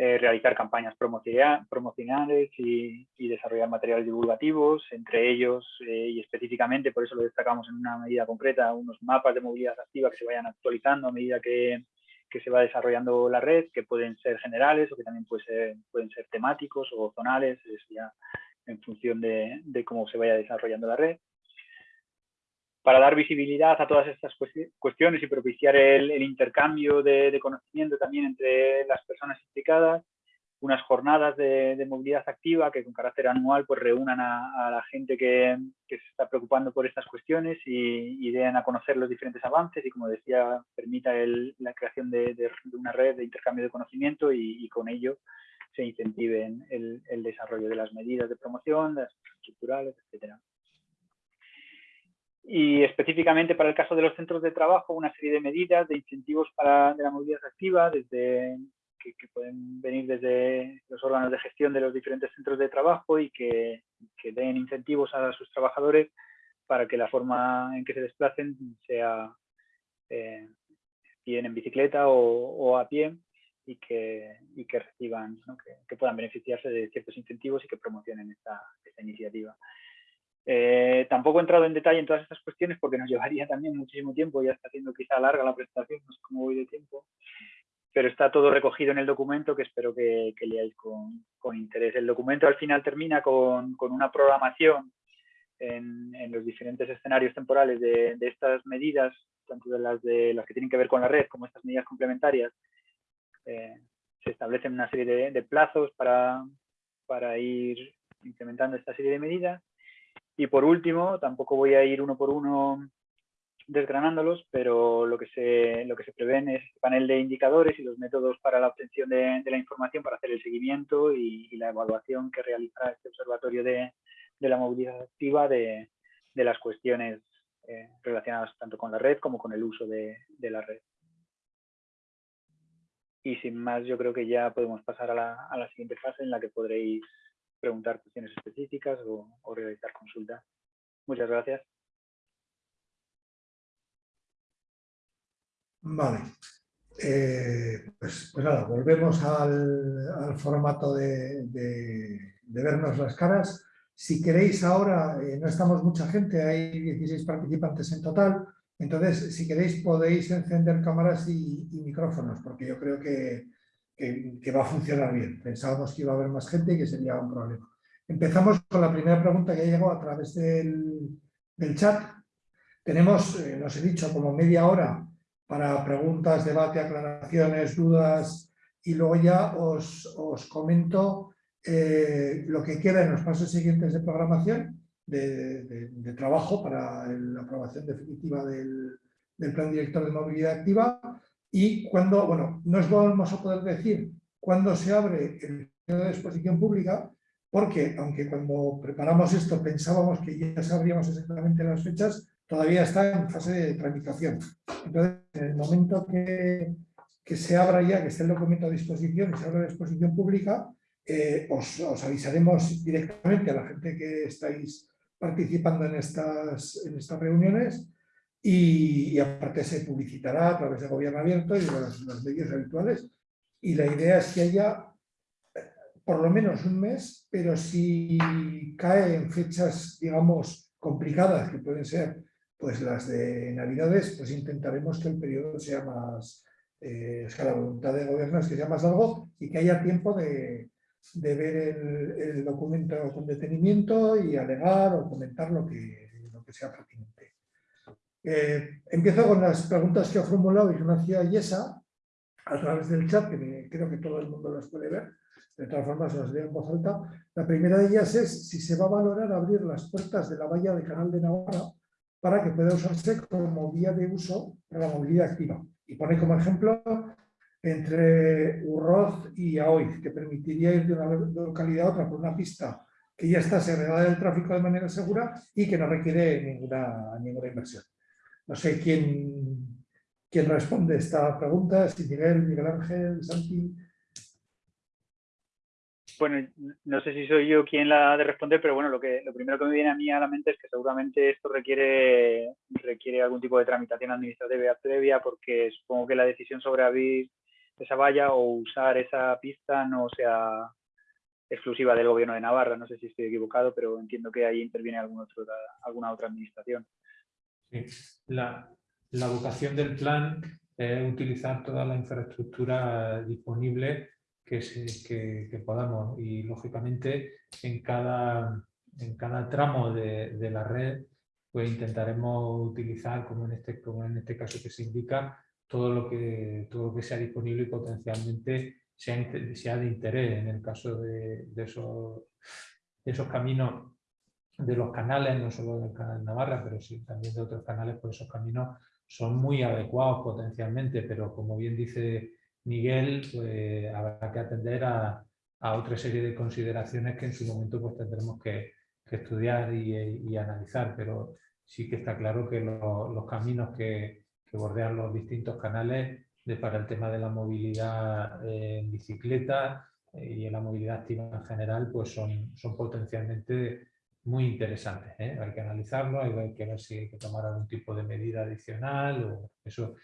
Eh, realizar campañas promocionales y, desarrollar materiales divulgativos, entre ellos eh, y específicamente, por eso lo destacamos en una medida concreta, unos mapas de movilidad activa que se vayan actualizando a medida que, se va desarrollando la red, que pueden ser generales o que también pueden ser temáticos o zonales, ya en función de, cómo se vaya desarrollando la red. Para dar visibilidad a todas estas cuestiones y propiciar el, intercambio de, conocimiento también entre las personas implicadas, unas jornadas de, movilidad activa que con carácter anual pues reúnan a, la gente que, se está preocupando por estas cuestiones y, den a conocer los diferentes avances y como decía permita la creación de, una red de intercambio de conocimiento y, con ello se incentive el, el, desarrollo de las medidas de promoción, de las estructurales, etcétera. Y específicamente para el caso de los centros de trabajo, una serie de medidas, de incentivos para de la movilidad activa, desde que, pueden venir desde los órganos de gestión de los diferentes centros de trabajo y que, que, den incentivos a sus trabajadores para que la forma en que se desplacen sea eh, bien en bicicleta o, a pie y que, y que reciban, que, puedan beneficiarse de ciertos incentivos y que promocionen esta, esta iniciativa. Eh, tampoco he entrado en detalle en todas estas cuestiones porque nos llevaría también muchísimo tiempo, ya está haciendo quizá larga la presentación, no sé cómo voy de tiempo, pero está todo recogido en el documento que espero que, leáis con, interés. El documento al final termina con, una programación en, los diferentes escenarios temporales de, estas medidas, tanto de las, de las que tienen que ver con la red como estas medidas complementarias. Eh, se establecen una serie de, plazos para, para ir implementando esta serie de medidas y por último, tampoco voy a ir uno por uno desgranándolos, pero lo que se, lo que se prevén es el panel de indicadores y los métodos para la obtención de, la información para hacer el seguimiento y, la evaluación que realizará este observatorio de, la movilidad activa de, las cuestiones eh, relacionadas tanto con la red como con el uso de, la red. Y sin más, yo creo que ya podemos pasar a la, a la siguiente fase en la que podréis preguntar cuestiones específicas o, realizar consultas. Muchas gracias. Vale. Eh, pues, pues, nada, volvemos al, formato de, vernos las caras. Si queréis ahora, eh, no estamos mucha gente, hay 16 participantes en total, entonces si queréis podéis encender cámaras y micrófonos, porque yo creo que, que, va a funcionar bien. Pensábamos que iba a haber más gente y que sería un problema. Empezamos con la primera pregunta que llegó a través del, chat. Tenemos, eh, nos he dicho, como media hora para preguntas, debate, aclaraciones, dudas y luego ya os, comento eh, lo que queda en los pasos siguientes de programación, de, trabajo para la aprobación definitiva del Plan Director de Movilidad Activa y cuando, bueno, no os vamos a poder decir cuándo se abre el periodo de exposición pública, porque aunque cuando preparamos esto pensábamos que ya sabríamos exactamente las fechas, todavía está en fase de tramitación. Entonces, en el momento que, que se abra ya, que esté el documento a disposición y se abra la exposición pública, eh, os, os, avisaremos directamente a la gente que estáis participando en estas, en estas reuniones y, aparte se publicitará a través de gobierno abierto y de los, medios habituales. Y la idea es que haya eh, por lo menos un mes, pero si cae en fechas, digamos, complicadas, que pueden ser pues las de Navidades, pues intentaremos que el periodo sea más, eh, es que la voluntad de gobierno es que sea más largo y que haya tiempo de, ver el, el, documento con detenimiento y alegar o comentar lo que, lo que sea pertinente. Eh, empiezo con las preguntas que ha formulado Ignacia Yesa a través del chat, que creo que todo el mundo las puede ver. De todas formas, las leo en voz alta. La primera de ellas es si se va a valorar abrir las puertas de la valla de Canal de Navarra para que pueda usarse como vía de uso para la movilidad activa. Y pone como ejemplo entre Urroz y Aoiz, que permitiría ir de una localidad a otra por una pista que ya está segregada del tráfico de manera segura y que no requiere ninguna, ninguna inversión. No sé quién, quién responde esta pregunta, si Miguel, Miguel Ángel, Santi. Bueno, no sé si soy yo quien la ha de responder, pero bueno, lo, que, lo primero que me viene a mí a la mente es que seguramente esto requiere, requiere algún tipo de tramitación administrativa previa, porque supongo que la decisión sobre abrir esa valla o usar esa pista no sea exclusiva del gobierno de Navarra. No sé si estoy equivocado, pero entiendo que ahí interviene algún otro, alguna otra administración. La, vocación del plan es utilizar toda la infraestructura disponible que, podamos y lógicamente en cada, en cada tramo de, la red pues intentaremos utilizar, como en este, como en este caso que se indica, todo lo que, todo lo que sea disponible y potencialmente sea, sea de interés en el caso de, de, esos, de esos caminos de los canales, no solo del canal Navarra, pero sí también de otros canales, por esos caminos son muy adecuados potencialmente, pero como bien dice Miguel, pues habrá que atender a, a otra serie de consideraciones que en su momento pues tendremos que, estudiar y, analizar, pero sí que está claro que lo, los caminos que, que, bordean los distintos canales de, para el tema de la movilidad en bicicleta eh, y en la movilidad activa en general, pues son, son potencialmente muy interesantes. ¿eh? Hay que analizarlo, hay que ver si hay que tomar algún tipo de medida adicional. O eso,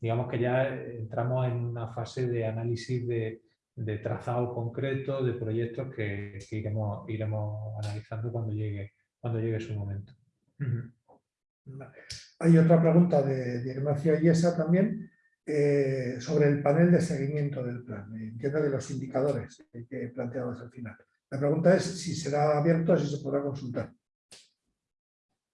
digamos que ya entramos en una fase de análisis de, de trazado concreto, de proyectos que, que, iremos, iremos analizando cuando llegue, cuando llegue su momento. Hay otra pregunta de, de Ignacio Ayesa también eh, sobre el panel de seguimiento del plan. Entiendo de los indicadores que planteabas al final. La pregunta es si será abierto, si se podrá consultar.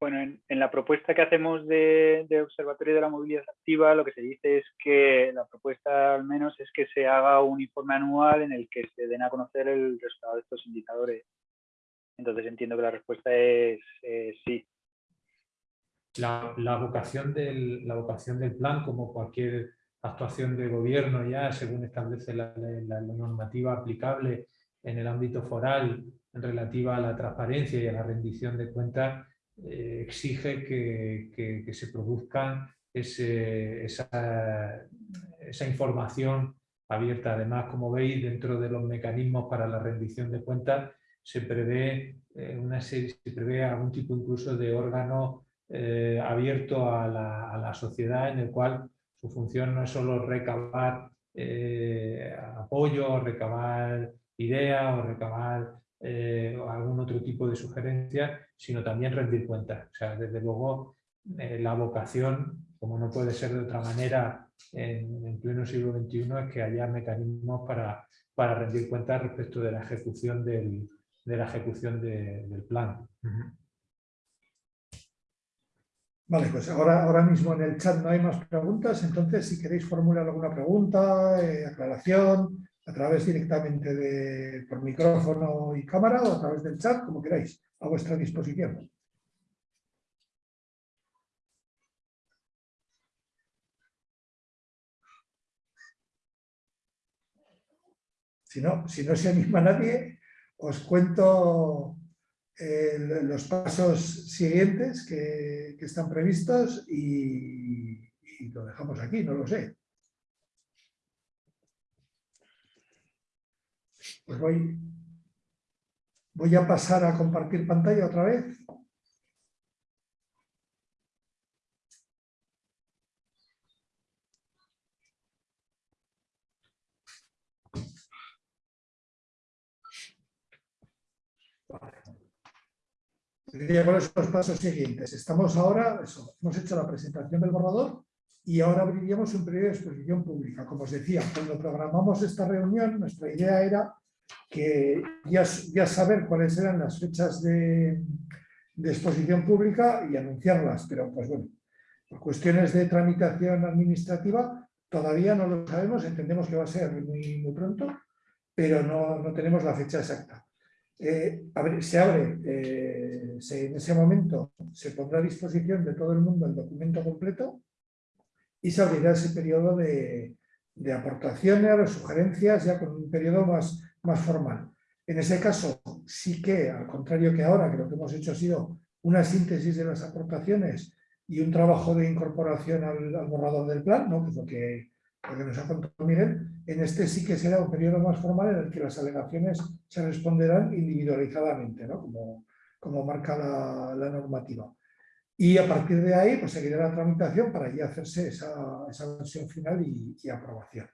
Bueno, en, la propuesta que hacemos de, Observatorio de la Movilidad Activa, lo que se dice es que la propuesta al menos es que se haga un informe anual en el que se den a conocer el resultado de estos indicadores. Entonces entiendo que la respuesta es sí. La, vocación del, la vocación del plan, como cualquier actuación de gobierno ya, según establece la normativa aplicable, en el ámbito foral relativa a la transparencia y a la rendición de cuentas eh, exige que, que, se produzca esa, esa, información abierta. Además, como veis, dentro de los mecanismos para la rendición de cuentas se prevé, eh, una serie, se prevé algún tipo incluso de órgano eh, abierto a la, a la, sociedad en el cual su función no es solo recabar apoyo, recabar idea o recabar eh, algún otro tipo de sugerencia, sino también rendir cuentas. O sea, desde luego, eh, la vocación, como no puede ser de otra manera en, pleno siglo XXI, es que haya mecanismos para, para rendir cuentas respecto de la ejecución del, de la ejecución del plan. Vale, pues ahora, ahora mismo en el chat no hay más preguntas, entonces si queréis formular alguna pregunta, eh, aclaración, a través directamente de, por micrófono y cámara o a través del chat, como queráis, a vuestra disposición. Si no, si no se anima nadie, os cuento eh, los pasos siguientes que, están previstos y lo dejamos aquí, no lo sé. Pues voy, voy a pasar a compartir pantalla otra vez. ¿Cuáles son los pasos siguientes? Estamos ahora, hemos hecho la presentación del borrador y ahora abriríamos un periodo de exposición pública. Como os decía, cuando programamos esta reunión, nuestra idea era que ya, ya saber cuáles eran las fechas de, de, exposición pública y anunciarlas, pero pues bueno, por cuestiones de tramitación administrativa todavía no lo sabemos, entendemos que va a ser muy, muy pronto, pero no, no, tenemos la fecha exacta. Eh, se abre, eh, en ese momento se pondrá a disposición de todo el mundo el documento completo y se abrirá ese periodo de, de aportaciones, sugerencias, ya con un periodo más, más formal. En ese caso, sí que, al contrario que ahora, que lo que hemos hecho ha sido una síntesis de las aportaciones y un trabajo de incorporación al, borrador del plan, ¿no? que es lo que, nos ha contado Miguel, en este sí que será un periodo más formal en el que las alegaciones se responderán individualizadamente, ¿no? como, como marca la, normativa. Y a partir de ahí pues, seguirá la tramitación para ya hacerse esa, esa versión final y aprobación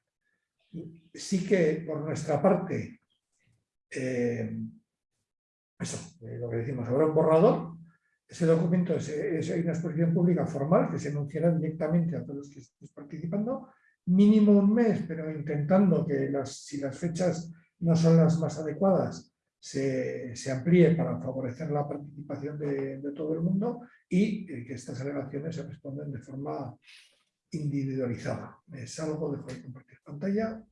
sí que por nuestra parte, eh, eso, eh, lo que decimos, habrá un borrador, ese documento es, una exposición pública formal que se anunciará directamente a todos los que estén participando, mínimo un mes, pero intentando que las, si las fechas no son las más adecuadas, se, amplíe para favorecer la participación de, todo el mundo y eh, que estas alegaciones se responden de forma individualizada. Me salgo, dejo de compartir pantalla.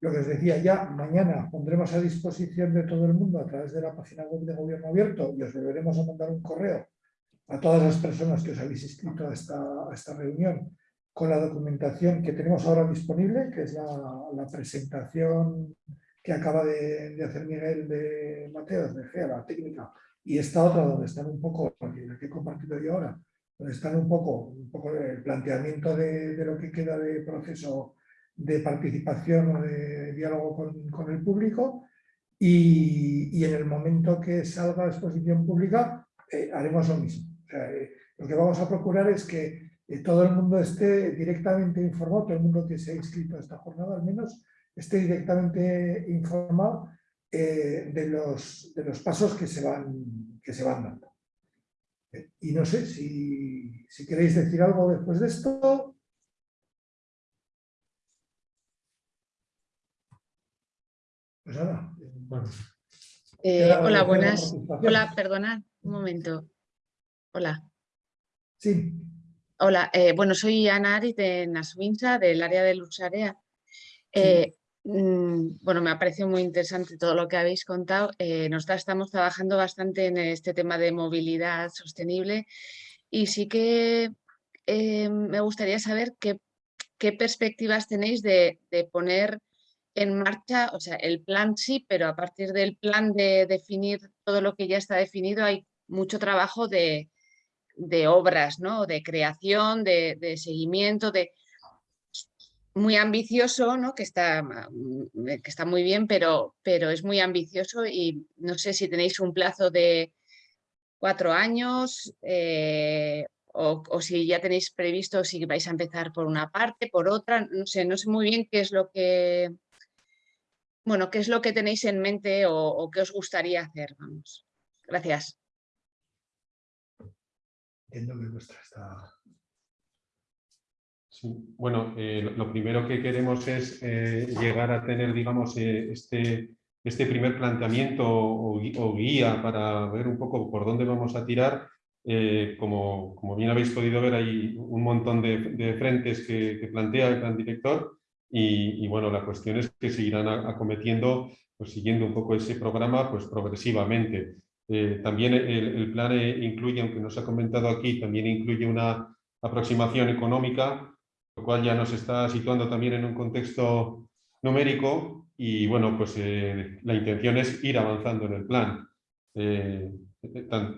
lo que os decía ya, mañana pondremos a disposición de todo el mundo a través de la página web de Gobierno Abierto y os volveremos a mandar un correo a todas las personas que os habéis inscrito a esta, a esta reunión con la documentación que tenemos ahora disponible, que es la, presentación que acaba de, hacer Miguel de Mateos, de GEA, la técnica, y esta otra donde están un poco, la que he compartido yo ahora, donde están un poco, un poco el planteamiento de, lo que queda de proceso de participación o de diálogo con, el público y, en el momento que salga a exposición pública eh, haremos lo mismo. Eh, lo que vamos a procurar es que todo el mundo esté directamente informado, todo el mundo que se ha inscrito a esta jornada al menos, esté directamente informado eh, de, los, de los pasos que se van, que se van dando. Y no sé si, si queréis decir algo después de esto. Pues nada. Eh, hola, buenas. Hola, perdona, un momento. Hola. Sí. Hola, eh, bueno, soy Ana Aris de Naswinsa, del área de Lusarea. Eh, mm, bueno, me ha parecido muy interesante todo lo que habéis contado. Eh, nosotros estamos trabajando bastante en este tema de movilidad sostenible y sí que me gustaría saber qué, perspectivas tenéis de, de, poner en marcha, o sea, el plan sí, pero a partir del plan de definir todo lo que ya está definido hay mucho trabajo de, de obras, ¿no? de creación, de, seguimiento, de muy ambicioso, ¿no? que, está, mm, que está muy bien, pero, pero es muy ambicioso y no sé si tenéis un plazo de cuatro años eh, o, si ya tenéis previsto si vais a empezar por una parte, por otra, no sé, no sé muy bien qué es lo que, bueno, qué es lo que tenéis en mente o, o qué os gustaría hacer, vamos. Gracias bueno, eh, lo primero que queremos es eh, llegar a tener, digamos, eh, este, este primer planteamiento o, guía para ver un poco por dónde vamos a tirar. como, como, bien habéis podido ver, hay un montón de, frentes que, plantea el plan director y, bueno, la cuestión es que seguirán acometiendo, pues siguiendo un poco ese programa, pues progresivamente. También el, plan eh, incluye, aunque nos ha comentado aquí, también incluye una aproximación económica, lo cual ya nos está situando también en un contexto numérico y bueno, pues eh, la intención es ir avanzando en el plan,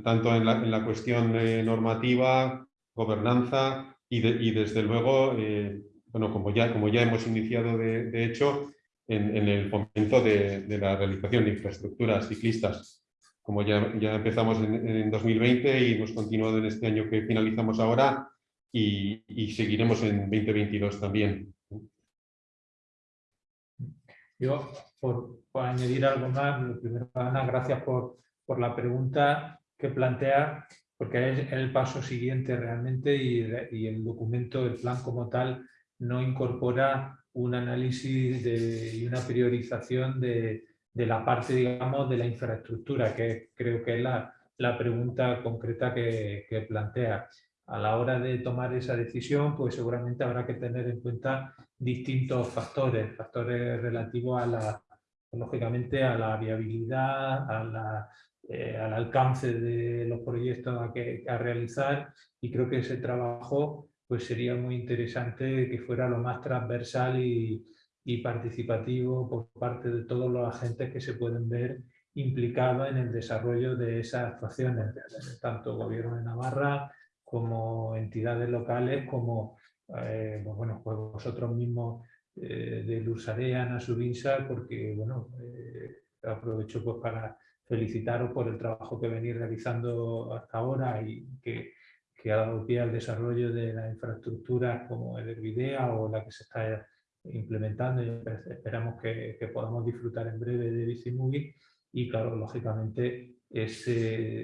tanto en la, cuestión normativa, gobernanza y, desde luego, bueno, como ya, como ya hemos iniciado de, hecho, en, el fomento de, de la realización de infraestructuras ciclistas. Como ya, ya empezamos en, 2020 y hemos continuado en este año que finalizamos ahora y, seguiremos en 2022 también. Yo, por, añadir algo más, primero, Ana, gracias por, por la pregunta que plantea, porque es el paso siguiente realmente y, y, el documento, el plan como tal, no incorpora un análisis de, y una priorización de, de la parte, digamos, de la infraestructura, que creo que es la, la pregunta concreta que, que, plantea. A la hora de tomar esa decisión, pues seguramente habrá que tener en cuenta distintos factores, factores relativos a la, lógicamente, a la viabilidad, a la, eh, al alcance de los proyectos a, que, realizar. Y creo que ese trabajo pues sería muy interesante que fuera lo más transversal y, y participativo por parte de todos los agentes que se pueden ver implicados en el desarrollo de esas actuaciones, tanto gobierno de Navarra como entidades locales, como eh, pues bueno, pues vosotros mismos eh, de Lusarea, Nasubinsa, porque bueno, eh, aprovecho pues para felicitaros por el trabajo que venís realizando hasta ahora y que, que ha dado pie al desarrollo de las infraestructuras como el Hervidea o la que se está implementando. Y esperamos que, podamos disfrutar en breve de Bicimovie y claro, lógicamente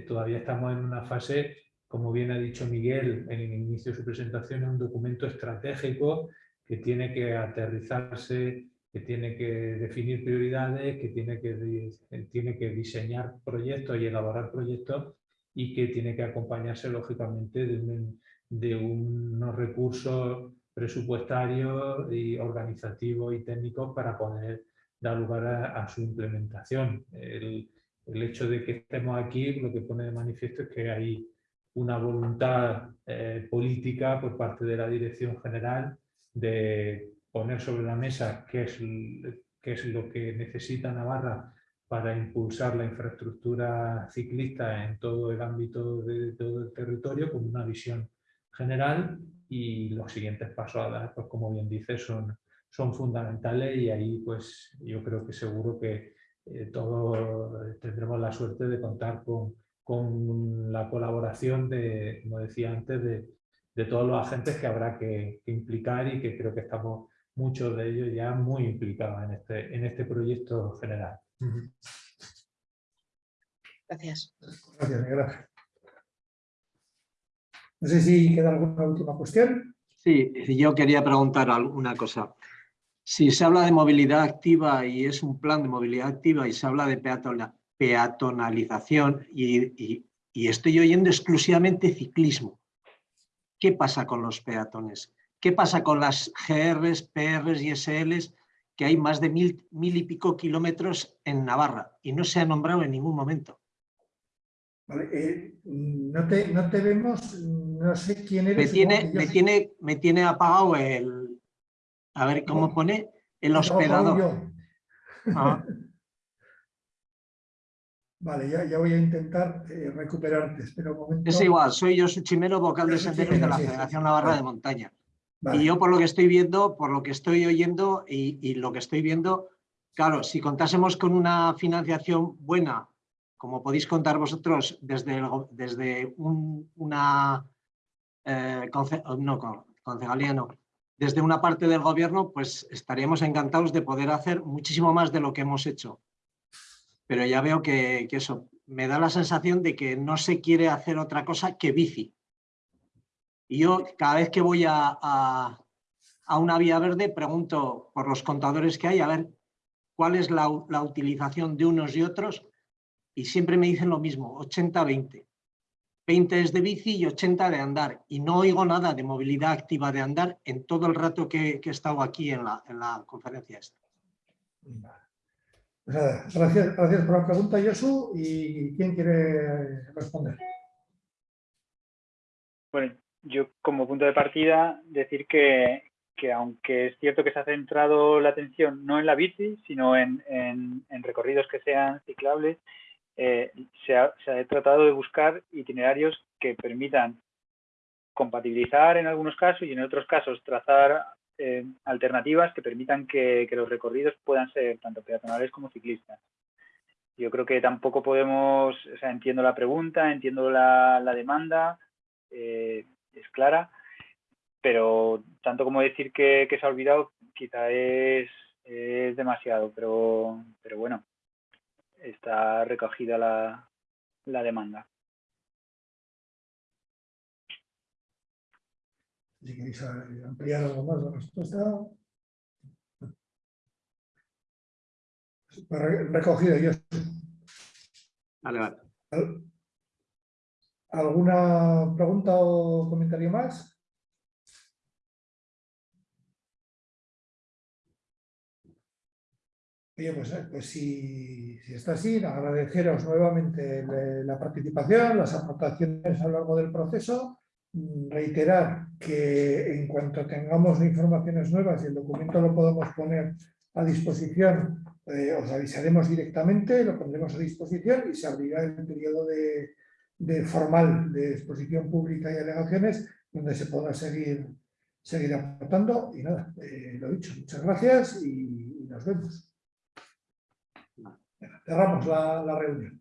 todavía estamos en una fase, como bien ha dicho Miguel en el inicio de su presentación, un documento estratégico que tiene que aterrizarse que tiene que definir prioridades, que tiene que, tiene que diseñar proyectos y elaborar proyectos y que tiene que acompañarse lógicamente de, de unos recursos presupuestarios y organizativos y técnicos para poder dar lugar a, su implementación. El, el, hecho de que estemos aquí lo que pone de manifiesto es que hay una voluntad eh, política por parte de la Dirección General de poner sobre la mesa qué es, qué es lo que necesita Navarra para impulsar la infraestructura ciclista en todo el ámbito de todo el territorio con una visión general y los siguientes pasos a dar, pues como bien dice, son, son fundamentales y ahí pues yo creo que seguro que eh, todos tendremos la suerte de contar con, con la colaboración de, como decía antes, de, de todos los agentes que habrá que, implicar y que creo que estamos muchos de ellos ya muy implicados en este, en este proyecto general. Gracias. Gracias, Miguel No sé si queda alguna última cuestión. Sí, yo quería preguntar una cosa. Si se habla de movilidad activa y es un plan de movilidad activa y se habla de peatonalización y, y estoy oyendo exclusivamente ciclismo, ¿qué pasa con los peatones? ¿Qué pasa con las GRs, PRs y SLs que hay más de mil, mil y pico kilómetros en Navarra y no se ha nombrado en ningún momento? Vale, eh, no, te, no, te, vemos, no sé quién eres. Me tiene, me tiene, me tiene apagado el, a ver cómo pone, el hospedador. Ah. Vale, ya, ya, voy a intentar eh, recuperarte, espera un momento. Es igual, soy yo Chimero, vocal de senderos de la Federación Navarra de Montaña. Y yo por lo que estoy viendo, por lo que estoy oyendo y, lo que estoy viendo, claro, si contásemos con una financiación buena, como podéis contar vosotros desde, desde una eh, no, concejalía no, desde una parte del gobierno, pues estaríamos encantados de poder hacer muchísimo más de lo que hemos hecho. Pero ya veo que, que eso, me da la sensación de que no se quiere hacer otra cosa que bici. Y yo cada vez que voy a, una vía verde pregunto por los contadores que hay, a ver cuál es la, utilización de unos y otros y siempre me dicen lo mismo, 80-20. 20 es de bici y 80 de andar. Y no oigo nada de movilidad activa de andar en todo el rato que, he estado aquí en la, en la conferencia esta. Gracias, gracias por la pregunta, Josu. ¿Y quién quiere responder? Bueno, yo como punto de partida decir que, aunque es cierto que se ha centrado la atención no en la bici, sino en, recorridos que sean ciclables, eh, se, ha, tratado de buscar itinerarios que permitan compatibilizar en algunos casos y en otros casos trazar eh, alternativas que permitan que, los recorridos puedan ser tanto peatonales como ciclistas. Yo creo que tampoco podemos, o sea, entiendo la pregunta, entiendo la, demanda, eh, es clara, pero tanto como decir que, se ha olvidado quizá es, demasiado, pero, pero bueno, está recogida la, la demanda. Si queréis ampliar algo más la respuesta. Recogido yo. Vale, vale. ¿Alguna pregunta o comentario más? Oye, pues, eh, pues si, está así, agradeceros nuevamente la participación, las aportaciones a lo largo del proceso, mm, reiterar que en cuanto tengamos informaciones nuevas y el documento lo podemos poner a disposición, eh, os avisaremos directamente, lo pondremos a disposición y se abrirá el periodo de, formal de exposición pública y alegaciones donde se podrá seguir, seguir aportando. Y nada, eh, lo dicho, muchas gracias y, nos vemos. Cerramos la, la reunión.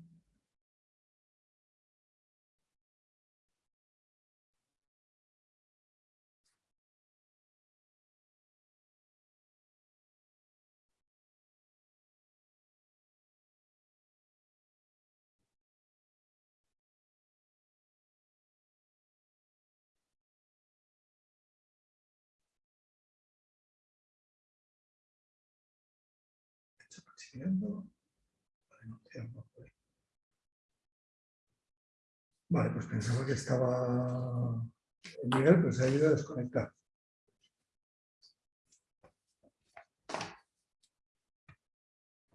Vale, pues pensaba que estaba Miguel, pues se ha ido a desconectar.